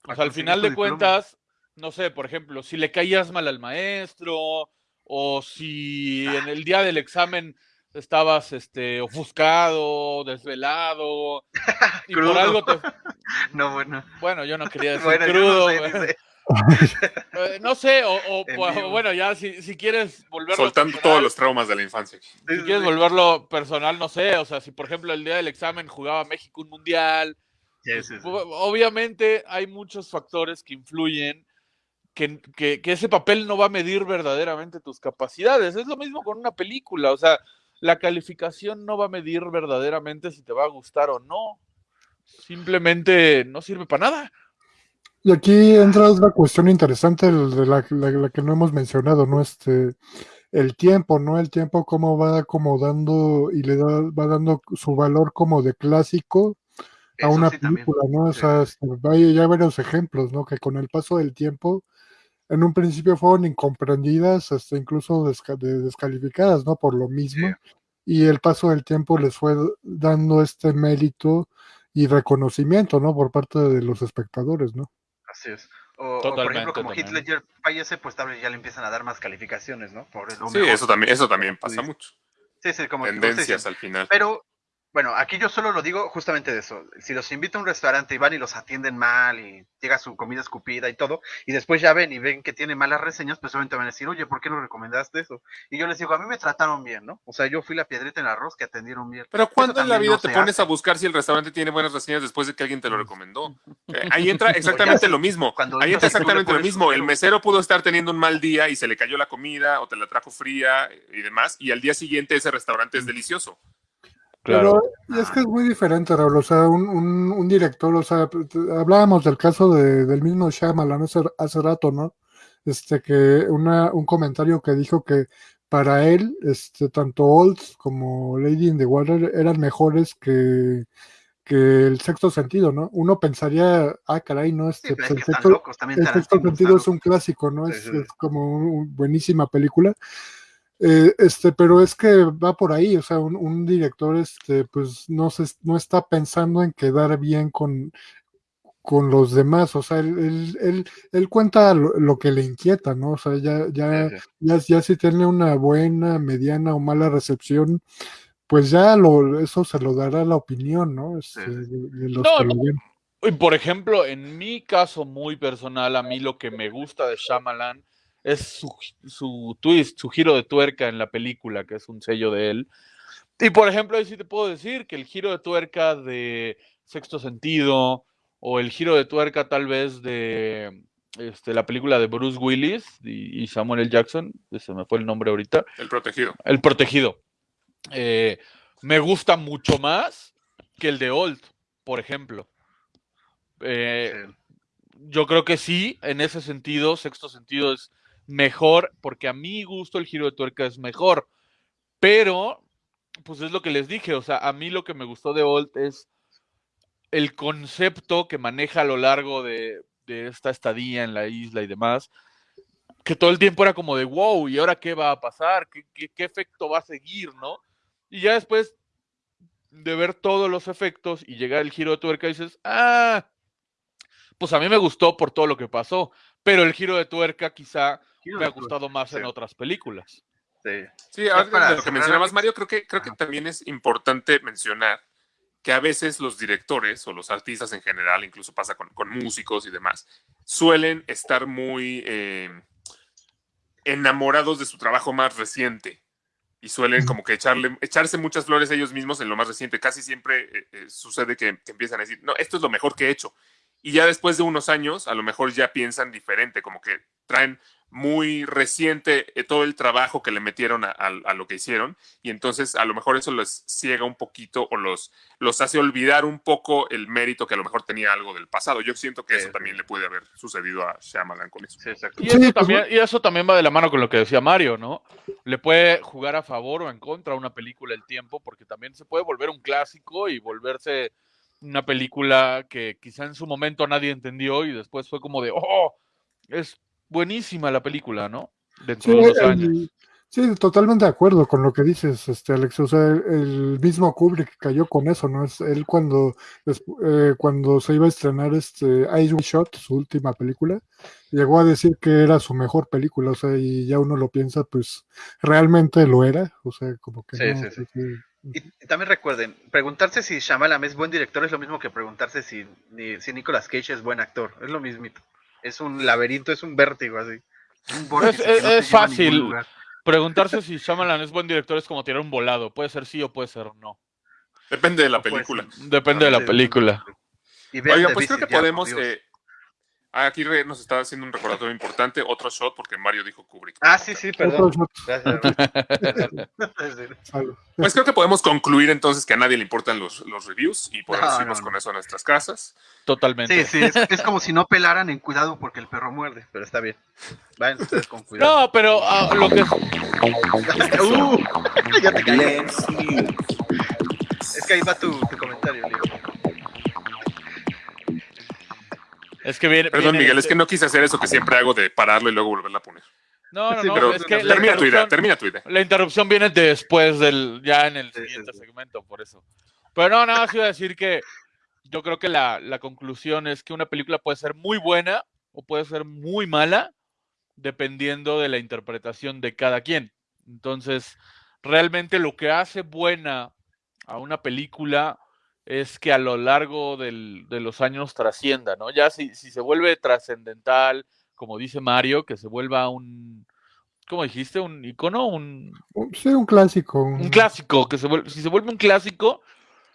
O sea, al final de cuentas, no sé, por ejemplo, si le caías mal al maestro, o si en el día del examen estabas este, ofuscado, desvelado, y por algo te.
No, bueno.
Bueno, yo no quería decir
Bueno,
crudo.
no sé.
Eh, no sé, o, pues, bueno, ya si, si quieres volverlo
soltando
personal,
todos los traumas de la infancia.
Si quieres volverlo personal, no sé, o sea, si por ejemplo el día del examen jugaba México un mundial, pues, obviamente hay muchos factores que influyen que, que, que ese papel no va a medir verdaderamente tus capacidades. Es lo mismo con una película, o sea, la calificación no va a medir verdaderamente si te va a gustar o no. Simplemente no sirve para nada.
Y aquí entra otra cuestión interesante la, la- la que no hemos mencionado, ¿no? Este, el tiempo, ¿no? El tiempo cómo va acomodando y le da, va dando su valor como de clásico a
Eso
una
sí también.
película, ¿no? O sea, este, hay ya varios ejemplos, ¿no? Que con el paso del tiempo, en un principio fueron incomprendidas, hasta incluso desca- de- descalificadas, ¿no? Por lo mismo. Y el paso del tiempo les fue dando este mérito y reconocimiento, ¿no? Por parte de los espectadores, ¿no?
Así es. O, o, por
Totalmente,
ejemplo, como
también.
Ledger fallece, pues tal vez ya le empiezan a dar más calificaciones, ¿no? Por lo
Sí,
mejor.
eso también, eso también pasa mucho.
Sí, sí, como
Tendencias al final.
Pero, bueno, aquí yo solo lo digo justamente de eso. Si los invito a un restaurante y van y los atienden mal y llega su comida escupida y todo, y después ya ven y ven que tiene malas reseñas, pues obviamente van a decir, oye, ¿por qué no recomendaste eso? Y yo les digo, a mí me trataron bien, ¿no? O sea, yo fui la piedrita en el arroz que atendieron bien.
Pero ¿cuándo
Eso
en la vida
no
te pones
hace.
a buscar si el restaurante tiene buenas reseñas después de que alguien te lo recomendó? Eh, ahí entra exactamente lo mismo.
Cuando
Ahí entra exactamente lo mismo. El mesero pudo estar teniendo un mal día y se le cayó la comida o te la trajo fría y demás, y al día siguiente ese restaurante es delicioso.
Pero es que es muy diferente, Raúl. O sea, un, un, un director, o sea, hablábamos del caso de, del mismo Shyamalan hace, hace rato, ¿no? Este, que una, un comentario que dijo que para él, este, tanto Olds como Lady in the Water eran mejores que, que el sexto sentido, ¿no? Uno pensaría, ah, caray, no, este,
pero
pues,
es
el sexto,
locos
el sexto sentido es un clásico, ¿no?
Sí,
Es,
sí, sí.
es como una buenísima película. Eh, este, pero es que va por ahí, o sea, un, un director, este, pues no se, no está pensando en quedar bien con, con los demás, o sea, él, él, él, él cuenta lo, lo que le inquieta, ¿no? O sea, ya, ya,
Sí, sí.
ya, ya si tiene una buena, mediana o mala recepción, pues ya lo, eso se lo dará la opinión, ¿no? Este,
Sí,
de, de los
No,
que lo ven.
Y por ejemplo, en mi caso muy personal, a mí lo que me gusta de Shyamalan es su, su twist, su giro de tuerca en la película, que es un sello de él. Y por ejemplo, ahí sí te puedo decir que el giro de tuerca de Sexto Sentido o el giro de tuerca tal vez de este, la película de Bruce Willis y, y Samuel L. Jackson, se me fue el nombre ahorita,
El protegido.
El Protegido. Eh, me gusta mucho más que el de Old, por ejemplo. Eh, yo creo que sí, en ese sentido, sexto sentido es mejor, porque a mi gusto el giro de tuerca es mejor. Pero, pues es lo que les dije, o sea, a mí lo que me gustó de Old es el concepto que maneja a lo largo de, de esta estadía en la isla y demás, que todo el tiempo era como de wow, ¿y ahora qué va a pasar? ¿Qué, qué, qué efecto va a seguir, no? Y ya después de ver todos los efectos y llegar el giro de tuerca, dices, ah, pues a mí me gustó por todo lo que pasó, pero el giro de tuerca quizá me ha
tuerca,
gustado más en otras películas.
Sí.
Sí, ahora
para
de lo que mencionabas. Mario, creo que, creo que también es importante mencionar que a veces los directores o los artistas en general, incluso pasa con, con músicos y demás, suelen estar muy eh, enamorados de su trabajo más reciente y suelen como que echarle, echarse muchas flores a ellos mismos en lo más reciente. Casi siempre eh, eh, sucede que, que empiezan a decir, no, esto es lo mejor que he hecho. Y ya después de unos años, a lo mejor ya piensan diferente, como que traen muy reciente eh, todo el trabajo que le metieron a, a- a lo que hicieron y entonces a lo mejor eso les ciega un poquito o los, los hace olvidar un poco el mérito que a lo mejor tenía algo del pasado. Yo siento que
Sí,
eso
sí.
también le puede haber sucedido a Shyamalan con eso.
Sí.
Y eso,
pues,
también, y eso también va de la mano con lo que decía Mario, ¿no? Le puede jugar a favor o en contra a una película el tiempo, porque también se puede volver un clásico y volverse una película que quizá en su momento nadie entendió y después fue como de, oh, es buenísima la película, ¿no? Dentro
Sí,
de unos
el-
años.
sí, totalmente de acuerdo con lo que dices, este Alex. O sea, el, el mismo Kubrick cayó con eso, ¿no? Es él cuando, eh, cuando se iba a estrenar este Ice Shot, su última película, llegó a decir que era su mejor película, o sea, y ya uno lo piensa, pues realmente lo era, o sea, como que
Sí,
no,
sí, sí.
sí,
Y, y también recuerden, preguntarse si Shyamalan es buen director es lo mismo que preguntarse si, ni- si Nicolas Cage es buen actor. Es lo mismito. Es un laberinto, es un vértigo así. Un
Es-
no
fácil. Preguntarse si Shyamalan es buen director es como tirar un volado, puede ser sí o puede ser no.
Depende de la película.
Depende de la película.
The
pues creo que podemos... Eh, ah, aquí nos está haciendo un recordatorio importante, otro shot, porque Mario dijo Kubrick.
Ah, sí, sí,
Otro
perdón.
shot,
Gracias.
Pues creo que podemos concluir entonces que a nadie le importan los, los reviews y podemos
No,
irnos
no,
con eso a nuestras casas.
Totalmente.
Sí, sí, es, es como si no pelaran en cuidado porque el perro muerde, pero está bien. Vayan ustedes con cuidado.
No, pero ah, lo que
Uh, ya te caí. Es que ahí va tu, tu comentario, Leo.
Es que viene.
Perdón,
viene
Miguel, es
este-
que no quise hacer eso que siempre hago de pararlo y luego volverla a poner.
No, no,
Sí,
no,
pero-
es que la
Termina tu idea, termina tu idea.
la interrupción viene después del, ya en el
Sí, sí,
siguiente
sí.
segmento, por eso. Pero no, nada más iba a decir que yo creo que la, la conclusión es que una película puede ser muy buena o puede ser muy mala, dependiendo de la interpretación de cada quien. Entonces, realmente lo que hace buena a una película es que a lo largo del- de los años trascienda, ¿no? Ya si, si se vuelve trascendental, como dice Mario, que se vuelva un, ¿cómo dijiste? Un icono, un,
Sí, un clásico.
un clásico, que se vuelve, si se vuelve un clásico,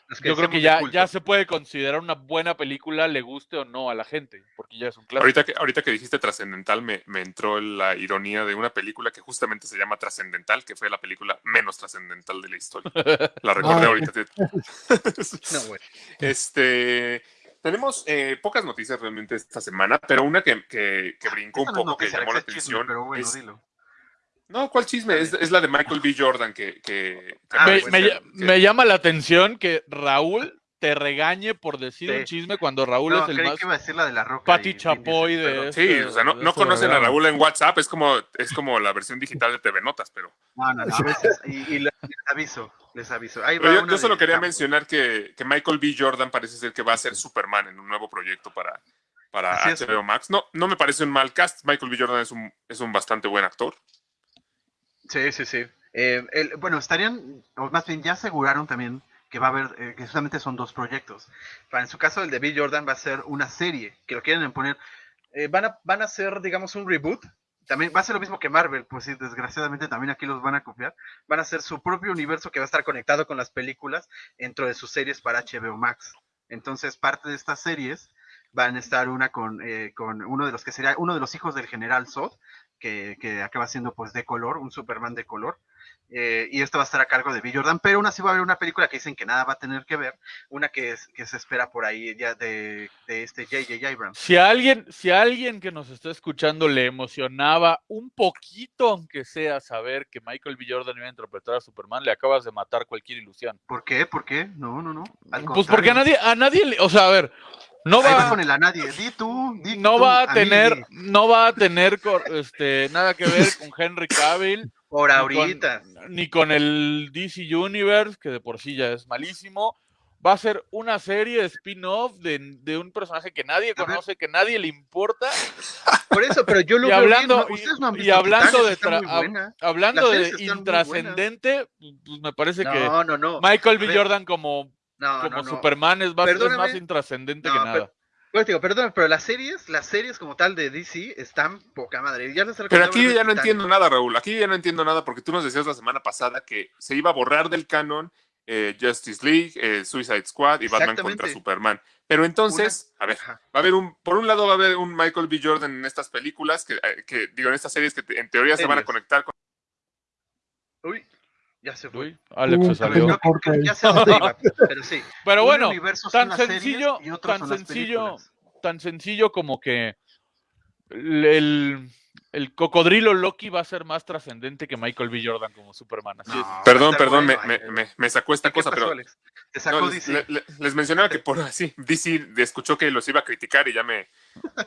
Es
yo creo que ya, ya se puede considerar una buena película, le guste o no a la gente, porque ya es un clásico.
Ahorita que, ahorita que dijiste trascendental, me, me entró la ironía de una película que justamente se llama Trascendental, que fue la película menos trascendental de la historia. La recordé
Ah.
ahorita.
No, güey.
Este, tenemos eh, pocas noticias realmente esta semana, pero una que, que- que brincó un poco, que llamó la
es chisme,
atención.
pero bueno,
es-
dilo.
No, ¿cuál chisme? Es, es la de Michael B. Jordan que... que- que
Ah,
me, me
que-
llama la atención que Raúl te regañe por decir
Sí.
un chisme cuando Raúl
No,
es el
creí
más
que iba a decir la de la roca.
Pati Chapoy de
perdón.
Sí,
este-
o sea, no, no
este
conocen a. Raúl en WhatsApp, es como, es como la versión digital de TV Notas, pero...
No, no, no, a veces. Y, y les aviso, les aviso. Ahí
Pero
va
yo,
una
yo solo
de
quería mencionar que, que Michael B. Jordan parece ser que va a ser Superman en un nuevo proyecto para, para. HBO Max. No, no me parece un mal cast. Michael B. Jordan es un, es un bastante buen actor.
Sí, sí, sí. Eh, el- bueno, estarían, o más bien ya aseguraron también que va a haber, eh, que justamente son dos proyectos. Para, en su caso, el de Bill Jordan va a ser una serie, que lo quieren poner. eh, van, a, van a hacer, digamos, un reboot. También va a ser lo mismo que Marvel, pues sí, desgraciadamente también aquí los van a copiar. Van a hacer su propio universo que va a estar conectado con las películas dentro de sus series para HBO Max. Entonces, parte de estas series van a estar una con, eh, con uno de los que sería uno de los hijos del general Zod, que, que acaba siendo pues de color, un Superman de color. Eh, y esto va a estar a cargo de Bill Jordan, pero aún así va a haber una película que dicen que nada va a tener que ver, una que, es- que se espera por ahí ya de, de este J.J. Abrams.
Si a alguien, si a alguien que nos está escuchando le emocionaba un poquito, aunque sea, saber que Michael B. Jordan iba a interpretar a Superman, le acabas de matar cualquier ilusión.
¿Por qué? ¿Por qué? No, no, no. Al
Pues porque a nadie, a nadie le, o sea, a ver, no
va
va,
con el a nadie. Di tú, di
no
tú,
va a
mí,
tener, no va a tener este, nada que ver con Henry Cavill,
Por
ni
ahorita.
con, ni con el DC Universe, que de por sí ya es malísimo. Va a ser una serie spin-off de, de un personaje que nadie conoce, que nadie le importa.
Por eso, pero yo lo
Y hablando,
bien, ¿no?
Y, y hablando de hablando de intrascendente, pues me parece que
No.
Michael B. Jordan como,
No,
como
no, no.
Superman es más, es más intrascendente que nada.
pero- Pues digo, perdón, pero las series, las series como tal de DC están poca madre. Ya les
Pero aquí ya no entiendo nada, Raúl. Aquí ya no entiendo nada porque tú nos decías la semana pasada que se iba a borrar del canon eh, Justice League, eh, Suicide Squad y Batman contra. Superman. Pero entonces, a ver,
Ajá.
va a haber un, por un lado va a haber un Michael B. Jordan en estas películas, que, eh, que digo, en estas series que te- en teoría se van a conectar con...
Uy, ya se fue.
Uy, Alex
Uy,
se salió.
Ya iba, pero sí.
Pero bueno, tan sencillo,
y
tan sencillo, tan sencillo como que el, el- el cocodrilo Loki va a ser más trascendente que Michael B. Jordan como Superman. Así es.
No,
Perdón, perdón,
bueno,
me,
ay,
me- me- me sacó esta
¿Qué
cosa,
pasó,
pero
Alex? Te sacó
No, les,
DC.
le- le- les mencionaba que por así, DC escuchó que los iba a criticar y ya me,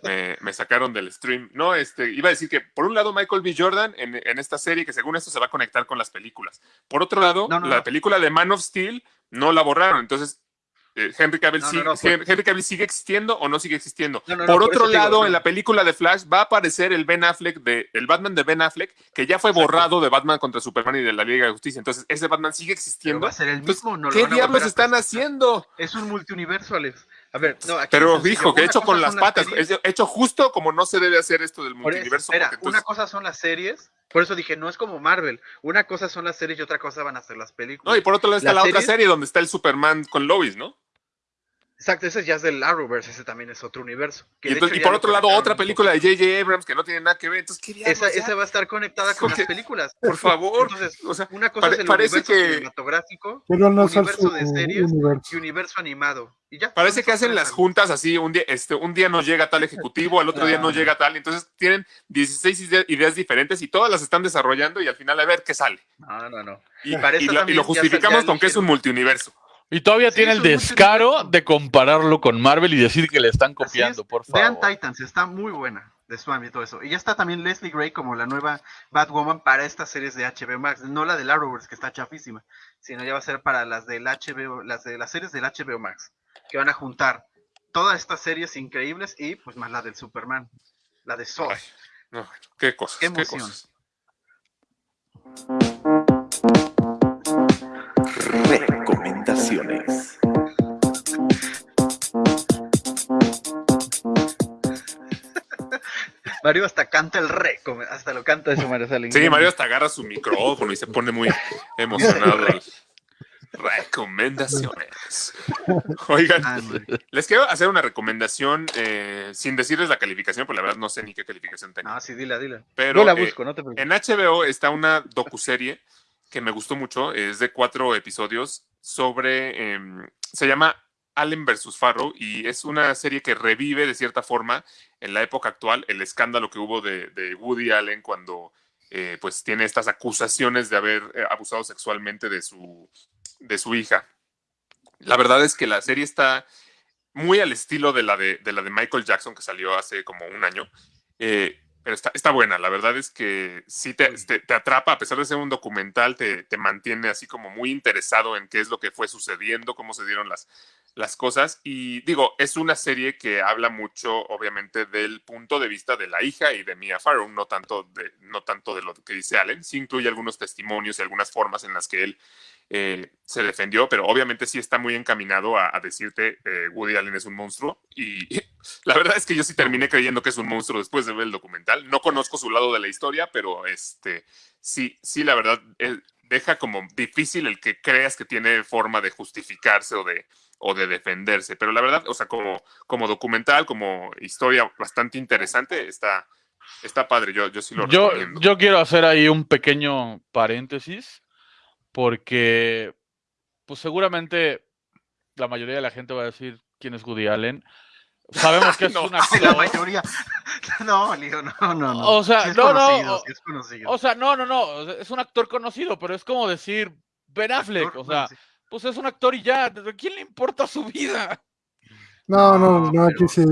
me, me sacaron del stream. No, este, iba a decir que por un lado Michael B. Jordan en, en esta serie, que según esto se va a conectar con las películas. Por otro lado,
No, no,
la
no.
película de Man of Steel no la borraron. Entonces, eh, Henry, Cavill sigue,
por-
Henry Cavill sigue existiendo o no sigue existiendo. Por otro
digo,
lado, en la película de Flash va a aparecer el Ben Affleck de el Batman de Ben Affleck, que ya fue borrado de Batman contra Superman y de la Liga de Justicia. Entonces, ese Batman sigue existiendo.
va a ser el mismo,
¿Qué diablos están haciendo?
Es un multiuniverso, Alex. A ver, no, aquí
Pero dijo que hecho con las patas,
series,
hecho justo como no se debe hacer esto del multiverso.
espera,
entonces-
una cosa son las series, por eso dije, no es como Marvel. Una cosa son las series y otra cosa van a ser las películas.
No, y por otro lado está
las
la otra serie donde está el Superman con Lois, ¿no?
Exacto, ese ya es del Arrowverse, ese también es otro universo. que
Y,
de
entonces-
hecho
y
ya
por
lo
otro lado, otra película de. J.J. Abrams que no tiene nada que ver. Entonces, ¿qué
Esa, esa va a estar conectada con
Porque-
las películas.
Por favor.
Entonces,
o sea,
una cosa
pare-
es el
parece
universo
que-
cinematográfico,
Pero no
universo de series
universo.
y universo animado. Y ya.
parece que hacen las juntas así, un día, este, un día no llega tal ejecutivo, al otro día no llega tal, entonces tienen 16 ide- ideas diferentes y todas las están desarrollando y al final a ver qué sale.
No, no, no.
Y, y lo, y lo
ya
justificamos con que es un multiuniverso.
Y todavía
Sí,
tiene el descaro de compararlo con Marvel y decir que le están copiando,
es.
por
Vean
favor.
Titans, está muy buena de Swamp y todo eso. Y ya está también Leslie Gray como la nueva Batwoman para estas series de HBO Max, no la del Arrowverse que está chafísima, sino ya va a ser para las del HBO, las de las series del HBO Max, que van a juntar todas estas series increíbles y pues más la del Superman, la de Zod.
Ay, no, qué cosas,
Qué
qué,
emoción.
cosas.
Recomendaciones.
Mario hasta canta el re, como- hasta lo canta eso Mario Salen.
Sí, Mario hasta agarra su micrófono y se pone muy emocionado. Recomendaciones. Oigan,
Ah,
les quiero hacer una recomendación eh, sin decirles la calificación, porque la verdad no sé ni qué calificación tengo.
No, sí, dila, dila.
Pero
Yo la
eh,
busco, no te preocupes.
en HBO está una docuserie que me gustó mucho, es de cuatro episodios sobre, em, se llama Allen versus Farrow y es una serie que revive de cierta forma en la época actual el escándalo que hubo de, Woody Allen cuando eh, pues tiene estas acusaciones de haber eh, abusado sexualmente de su, de su hija. La verdad es que la serie está muy al estilo de la de, de la de Michael Jackson que salió hace como un año. Eh, pero está, está buena, la verdad es que sí te, te- te atrapa, a pesar de ser un documental, te, te mantiene así como muy interesado en qué es lo que fue sucediendo, cómo se dieron las, las cosas. Y digo, es una serie que habla mucho, obviamente, del punto de vista de la hija y de Mia Farrow, no tanto de, no tanto de lo que dice Allen, sí incluye algunos testimonios y algunas formas en las que él eh, se defendió, pero obviamente sí está muy encaminado a, decirte eh, Woody Allen es un monstruo y la verdad es que yo sí terminé creyendo que es un monstruo después de ver el documental. No conozco su lado de la historia, pero este sí, sí, la verdad eh, deja como difícil el que creas que tiene forma de justificarse o de, o de defenderse. Pero la verdad, o sea, como, como documental, como historia bastante interesante, está, está padre. Yo, yo sí lo
Yo,
recomiendo.
yo quiero hacer ahí un pequeño paréntesis, porque pues seguramente la mayoría de la gente va a decir quién es Woody Allen. Sabemos que es
No,
un
Sí, la
actor.
mayoría. No, Leo, no, no, no.
O sea,
Sí es
no, no,
conocido,
o-
sí es conocido.
O sea, no, no, no, es un actor conocido, pero es como decir Ben Affleck,
Actor,
o sea,
sí.
Pues es un actor y ya, ¿a quién le importa su vida?
No, no,
No,
no, aquí sí,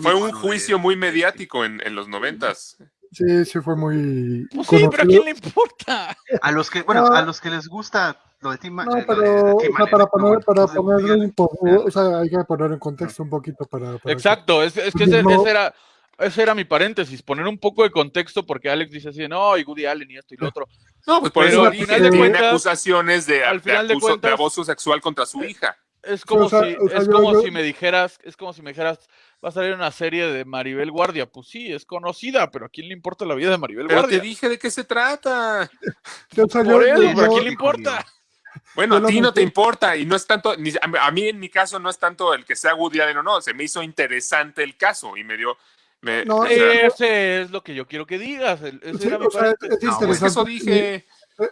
Fue un juicio muy mediático en, en los noventas.
sí, sí fue muy
Pues sí, pero ¿a quién le importa?
A los que, bueno,
No.
a los que les gusta lo de Tim
No,
de
pero, o sea, para poner, para
lo de Woody
ponerle
Allen.
un poco,
Claro.
o sea, hay que poner en contexto un poquito para, para que-
Exacto, es, es que ese,
No.
ese era, ese era mi paréntesis, poner un poco de contexto, porque Alex dice así, no, y Woody Allen y esto y lo otro.
No, pues por
Pero
eso
al
dije,
final de
tiene
cuentas-
acusaciones de,
al final de
de
cuentas-
abuso sexual contra su hija.
Es como
o sea,
si,
o sea,
es
yo-
como
yo-
si me dijeras, es como si me dijeras, va a salir una serie de Maribel Guardia. Pues sí, es conocida, pero ¿a quién le importa la vida de Maribel
Pero
Guardia?
te dije de qué se trata.
o sea, yo-
Por eso,
yo-
¿pero ¿a
yo-
quién le importa?
Bueno, a ti no te importa y no es tanto, ni- a, a mí en mi caso no es tanto el que sea Woody Allen o no, se me hizo interesante el caso y me dio... Me,
No,
o sea,
Ese es lo que yo quiero que digas.
Sí, o sea,
paréntesis.
es
no, pues
interesante.
eso dije...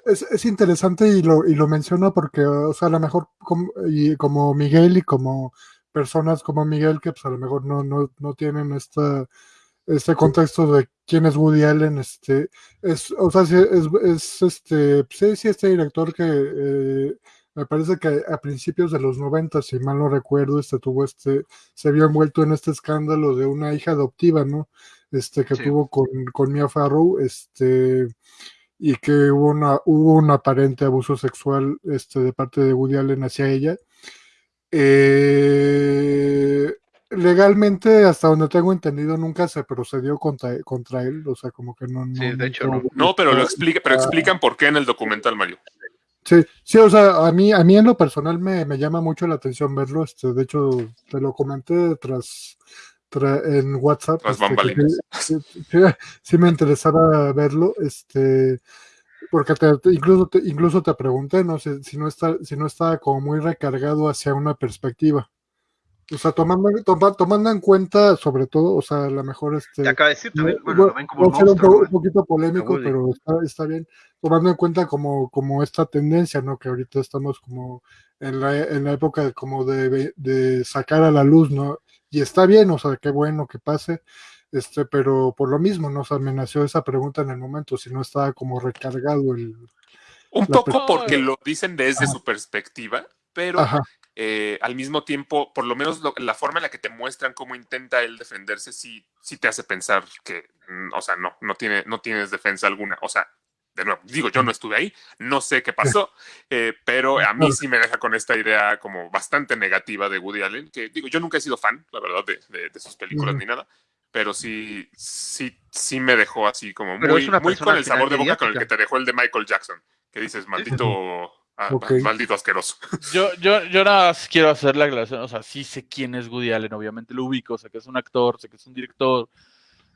Es, es interesante y lo, y lo menciona porque, o sea, a lo mejor como, y como Miguel y como personas como Miguel que pues a lo mejor no, no, no tienen esta, este contexto de quién es Woody Allen, este, es, o sea, es, es este, sí, sí, este director que eh, me parece que a principios de los 90, si mal no recuerdo, este tuvo este, se vio envuelto en este escándalo de una hija adoptiva, ¿no? Este, que
Sí.
tuvo con, con Mia Farrow, este, y que hubo una hubo un aparente abuso sexual este de parte de Woody Allen hacia ella Eh, legalmente hasta donde tengo entendido nunca se procedió contra, contra él o sea como que no, no
Sí, de hecho, no.
No, pero lo explica, pero explican por qué en el documental, Mario.
Sí, sí, o sea, a mí, a mí en lo personal me, me llama mucho la atención verlo. Este, de hecho, te lo comenté tras, tra- en WhatsApp.
Tras
este, sí, sí- sí- sí me interesaba verlo, este, porque te- incluso, te, incluso te pregunté, no sé, si no está, si no estaba como muy recargado hacia una perspectiva. O sea, tomando, toma- tomando en cuenta, sobre todo, o sea, a lo mejor este.
Te acaba de decir también,
no,
bueno, lo ven como un
ser un,
¿no?
poquito polémico, pero está, está bien, tomando en cuenta como, como esta tendencia, ¿no? Que ahorita estamos como en la, en la época como de, sacar a la luz, ¿no? Y está bien, o sea, qué bueno que pase, este, pero por lo mismo nos amenazó esa pregunta en el momento, si no estaba como recargado el...
Un poco porque lo dicen desde su perspectiva, pero
Ajá,
eh, al mismo tiempo, por lo menos lo- la forma en la que te muestran cómo intenta él defenderse, sí, sí te hace pensar que, mm, o sea, no, no, tiene, no tienes defensa alguna. O sea, de nuevo, digo, yo no estuve ahí, no sé qué pasó, eh, pero a mí sí me deja con esta idea como bastante negativa de Woody Allen, que digo, yo nunca he sido fan, la verdad, de, de- de sus películas ni nada, pero sí, sí, sí me dejó así como muy, muy con el sabor de boca con el que te dejó el de Michael Jackson, que dices, maldito, ah,
Ok.
maldito asqueroso.
Yo, yo, yo nada más quiero hacer la aclaración, o sea, sí sé quién es Woody Allen, obviamente lo ubico, sé que es un actor, sé que es un director.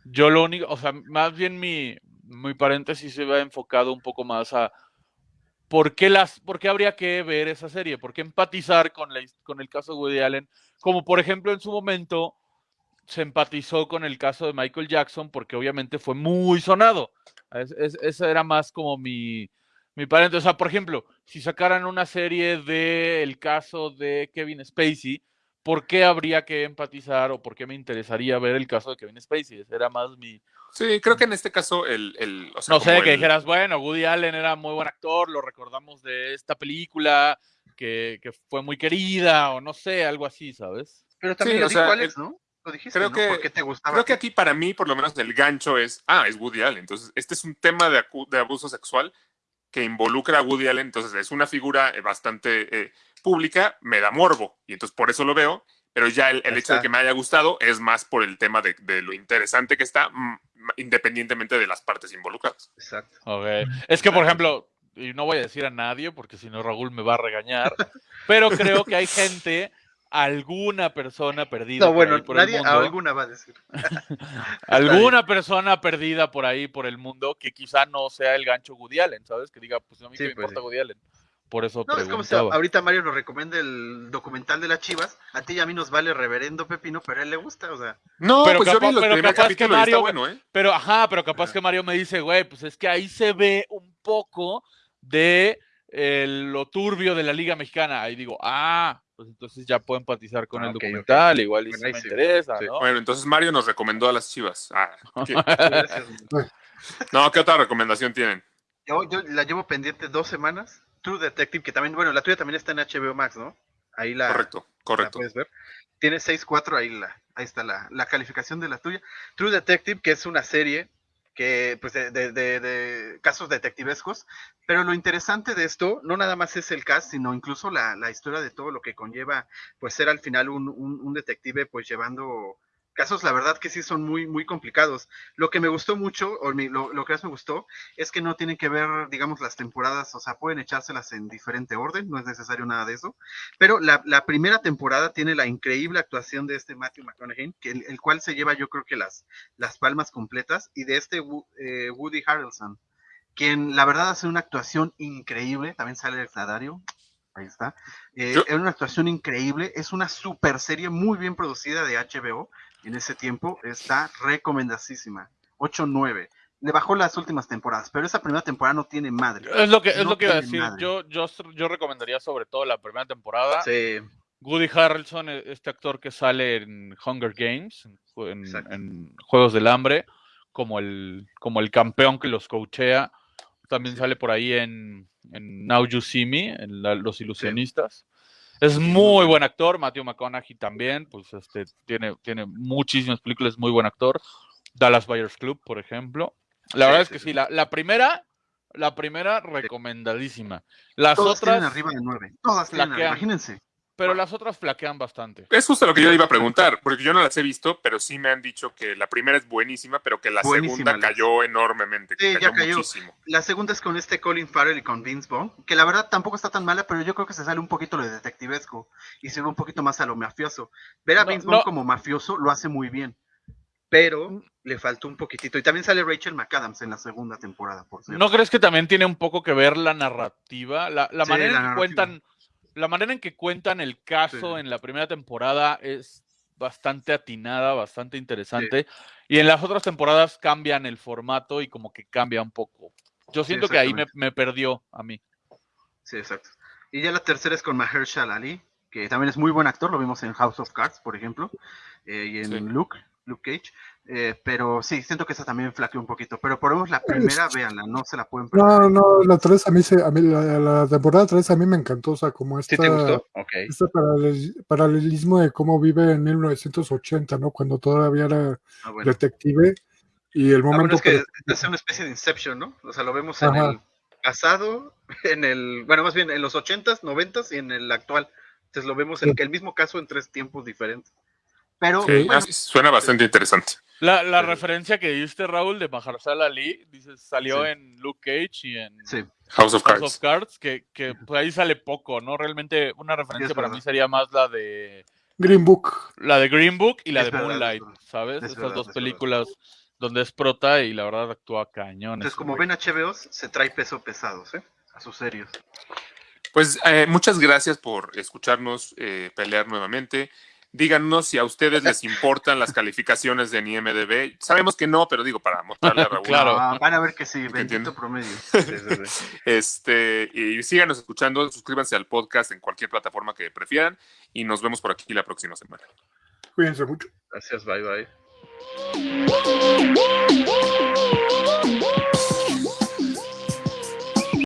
Yo lo único, o sea, más bien mi, mi paréntesis se va enfocado un poco más a por qué, las, por qué habría que ver esa serie, por qué empatizar con, la, con el caso de Woody Allen, como por ejemplo en su momento se empatizó con el caso de Michael Jackson, porque obviamente fue muy sonado. Es- es- esa era más como mi, mi paréntesis. O sea, por ejemplo, si sacaran una serie del caso de Kevin Spacey, ¿por qué habría que empatizar o por qué me interesaría ver el caso de Kevin Spacey? Ese era más mi...
Sí, creo que en este caso el, el o sea,
No sé, que
el-
dijeras, bueno, Woody Allen era muy buen actor, lo recordamos de esta película, que, que fue muy querida, o no sé, algo así, ¿sabes?
Pero también
Sí,
lo
o
dijo
sea,
Alex,
el-
¿no? Lo dijiste,
creo
¿no?
que-
¿Por qué te gustaba?
Creo que aquí para mí, por lo menos, el gancho es, ah, es Woody Allen. Entonces, este es un tema de, acu- de abuso sexual que involucra a Woody Allen. Entonces, es una figura eh, bastante eh, pública, me da morbo. Y entonces, por eso lo veo. Pero ya el, el hecho de que me haya gustado es más por el tema de, de lo interesante que está, mm, independientemente de las partes involucradas.
Exacto.
Ok. Es que, por ejemplo, y no voy a decir a nadie, porque si no Raúl me va a regañar, pero creo que hay gente, alguna persona perdida
No,
por
bueno,
ahí por
nadie,
el mundo,
alguna va a decir.
alguna persona perdida por ahí por el mundo que quizá no sea el gancho Woody Allen, ¿sabes? Que diga, pues a mí
Sí,
que me
pues
importa
sí.
Woody Allen. por eso
No, es como si ahorita Mario nos recomienda el documental de las chivas. A ti y a mí nos vale reverendo pepino, pero a él le gusta, o sea.
No,
Pero
pues yo
capaz-
vi los
pero capaz que Mario-
bueno, ¿eh?
Pero, ajá, pero capaz que Mario me dice, güey, pues es que ahí se ve un poco de eh, lo turbio de la Liga Mexicana. Ahí digo, ah, pues entonces ya puedo empatizar con
Ah,
el documental, igual y
ahí
me interesa,
Sí.
¿no?
Bueno, entonces Mario nos recomendó a las chivas. Ah.
Gracias.
No, ¿qué otra recomendación tienen?
Yo, yo la llevo pendiente dos semanas. True Detective, que también, bueno, la tuya también está en HBO Max, ¿no? Ahí la,
Correcto,
la
correcto.
puedes ver. Tiene 6.4, ahí, la, ahí está la, la calificación de la tuya. True Detective, que es una serie que, pues, de, de- de- casos detectivescos. Pero lo interesante de esto, no nada más es el cast, sino incluso la, la historia de todo lo que conlleva, pues, ser al final un, un- un detective, pues, llevando casos, la verdad que sí son muy, muy complicados. Lo que me gustó mucho, o mi- lo, lo que más me gustó, es que no tienen que ver, digamos, las temporadas, o sea, pueden echárselas en diferente orden, no es necesario nada de eso. Pero la, la primera temporada tiene la increíble actuación de este Matthew McConaughey, que el, el cual se lleva yo creo que las, las palmas completas, y de este eh, Woody Harrelson, quien la verdad hace una actuación increíble, también sale el Cladario, ahí está, eh, es una actuación increíble, es una super serie muy bien producida de HBO en ese tiempo, está recomendadísima, 8-9. Le bajó las últimas temporadas, pero esa primera temporada no tiene madre.
Es lo que, es lo que iba a decir. Yo, yo, yo recomendaría sobre todo la primera temporada.
Sí,
Woody Harrelson, e- este actor que sale en Hunger Games, en, en- Juegos del Hambre, como el, como el campeón que los coachea. También
Sí.
sale por ahí en, en Now You See Me, en la- Los Ilusionistas. Es muy buen actor, Matthew McConaughey también, pues este, tiene, tiene muchísimas películas, muy buen actor. Dallas Buyers Club, por ejemplo. La
Sí,
verdad es que
sí.
sí, la, la primera, la primera recomendadísima. Las
todas
otras,
tienen arriba de 9. Todas tienen, imagínense.
Pero las otras flaquean bastante.
Es justo lo que yo iba a preguntar, porque yo no las he visto, pero sí me han dicho que la primera es buenísima, pero que la
Buenísima,
segunda cayó enormemente. que
Sí, ya cayó.
muchísimo.
La segunda es con este Colin Farrell y con Vince Vaughn, que la verdad tampoco está tan mala, pero yo creo que se sale un poquito lo de detectivesco y se ve un poquito más a lo mafioso. Ver a
No,
Vince Vaughn
no.
como mafioso lo hace muy bien, pero le faltó un poquitito. Y también sale Rachel McAdams en la segunda temporada, por cierto.
¿No crees que también tiene un poco que ver la narrativa? La, la
Sí,
manera
la
en que
narrativa.
cuentan, la manera en que cuentan el caso
Sí.
en la primera temporada es bastante atinada, bastante interesante. Y en las otras temporadas cambian el formato y como que cambia un poco. Yo siento que ahí me, me perdió a mí.
Sí, exacto. Y ya la tercera es con Mahershala Ali, que también es muy buen actor, lo vimos en House of Cards, por ejemplo, eh, y en. Luke, Luke Cage. Eh, pero sí, siento que esa también flaqueó un poquito. Pero por lo menos la primera, véanla, no se la pueden perder.
No, no, la 3 a mí, se, a mí la, la temporada 3 a mí me encantó, o sea, como esta,
¿Sí te gustó?
Este paralel- paralelismo de cómo vive en 1980, ¿no? Cuando todavía era
Ah, bueno.
detective y el
Ah, bueno,
momento
es que
que-
hace una especie de Inception, ¿no? O sea, lo vemos en el pasado, en el, bueno, más bien en los 80s, 90s y en el actual. Entonces lo vemos el, el mismo caso en tres tiempos diferentes. Pero,
Ok,
bueno,
ah, sí, suena bastante interesante.
La, la
Pero-
referencia que diste, Raúl, de Mahershala Ali, dices, salió
Sí.
en Luke Cage y en
sí,
House of
House
Cards.
of Cards, que, que pues, ahí sale poco, ¿no? Realmente una referencia para
verdad.
mí sería más la de
Green Book.
la de Green Book y la
Es
de
verdad,
Moonlight,
verdad.
¿sabes?
Es
Esas
verdad,
dos
es verdad.
películas donde es prota y la verdad actúa cañón.
entonces como
güey.
ven HBO, se trae peso pesados, ¿eh? A sus serios.
Pues eh, muchas gracias por escucharnos eh, pelear nuevamente. Díganos si a ustedes les importan las calificaciones de IMDB. Sabemos que no, pero digo para mostrarle a Raúl.
Claro.
Ah, van a ver que sí, bendito promedio.
Este, y síganos escuchando, suscríbanse al podcast en cualquier plataforma que prefieran y nos vemos por aquí la próxima semana.
Cuídense mucho.
Gracias, bye bye.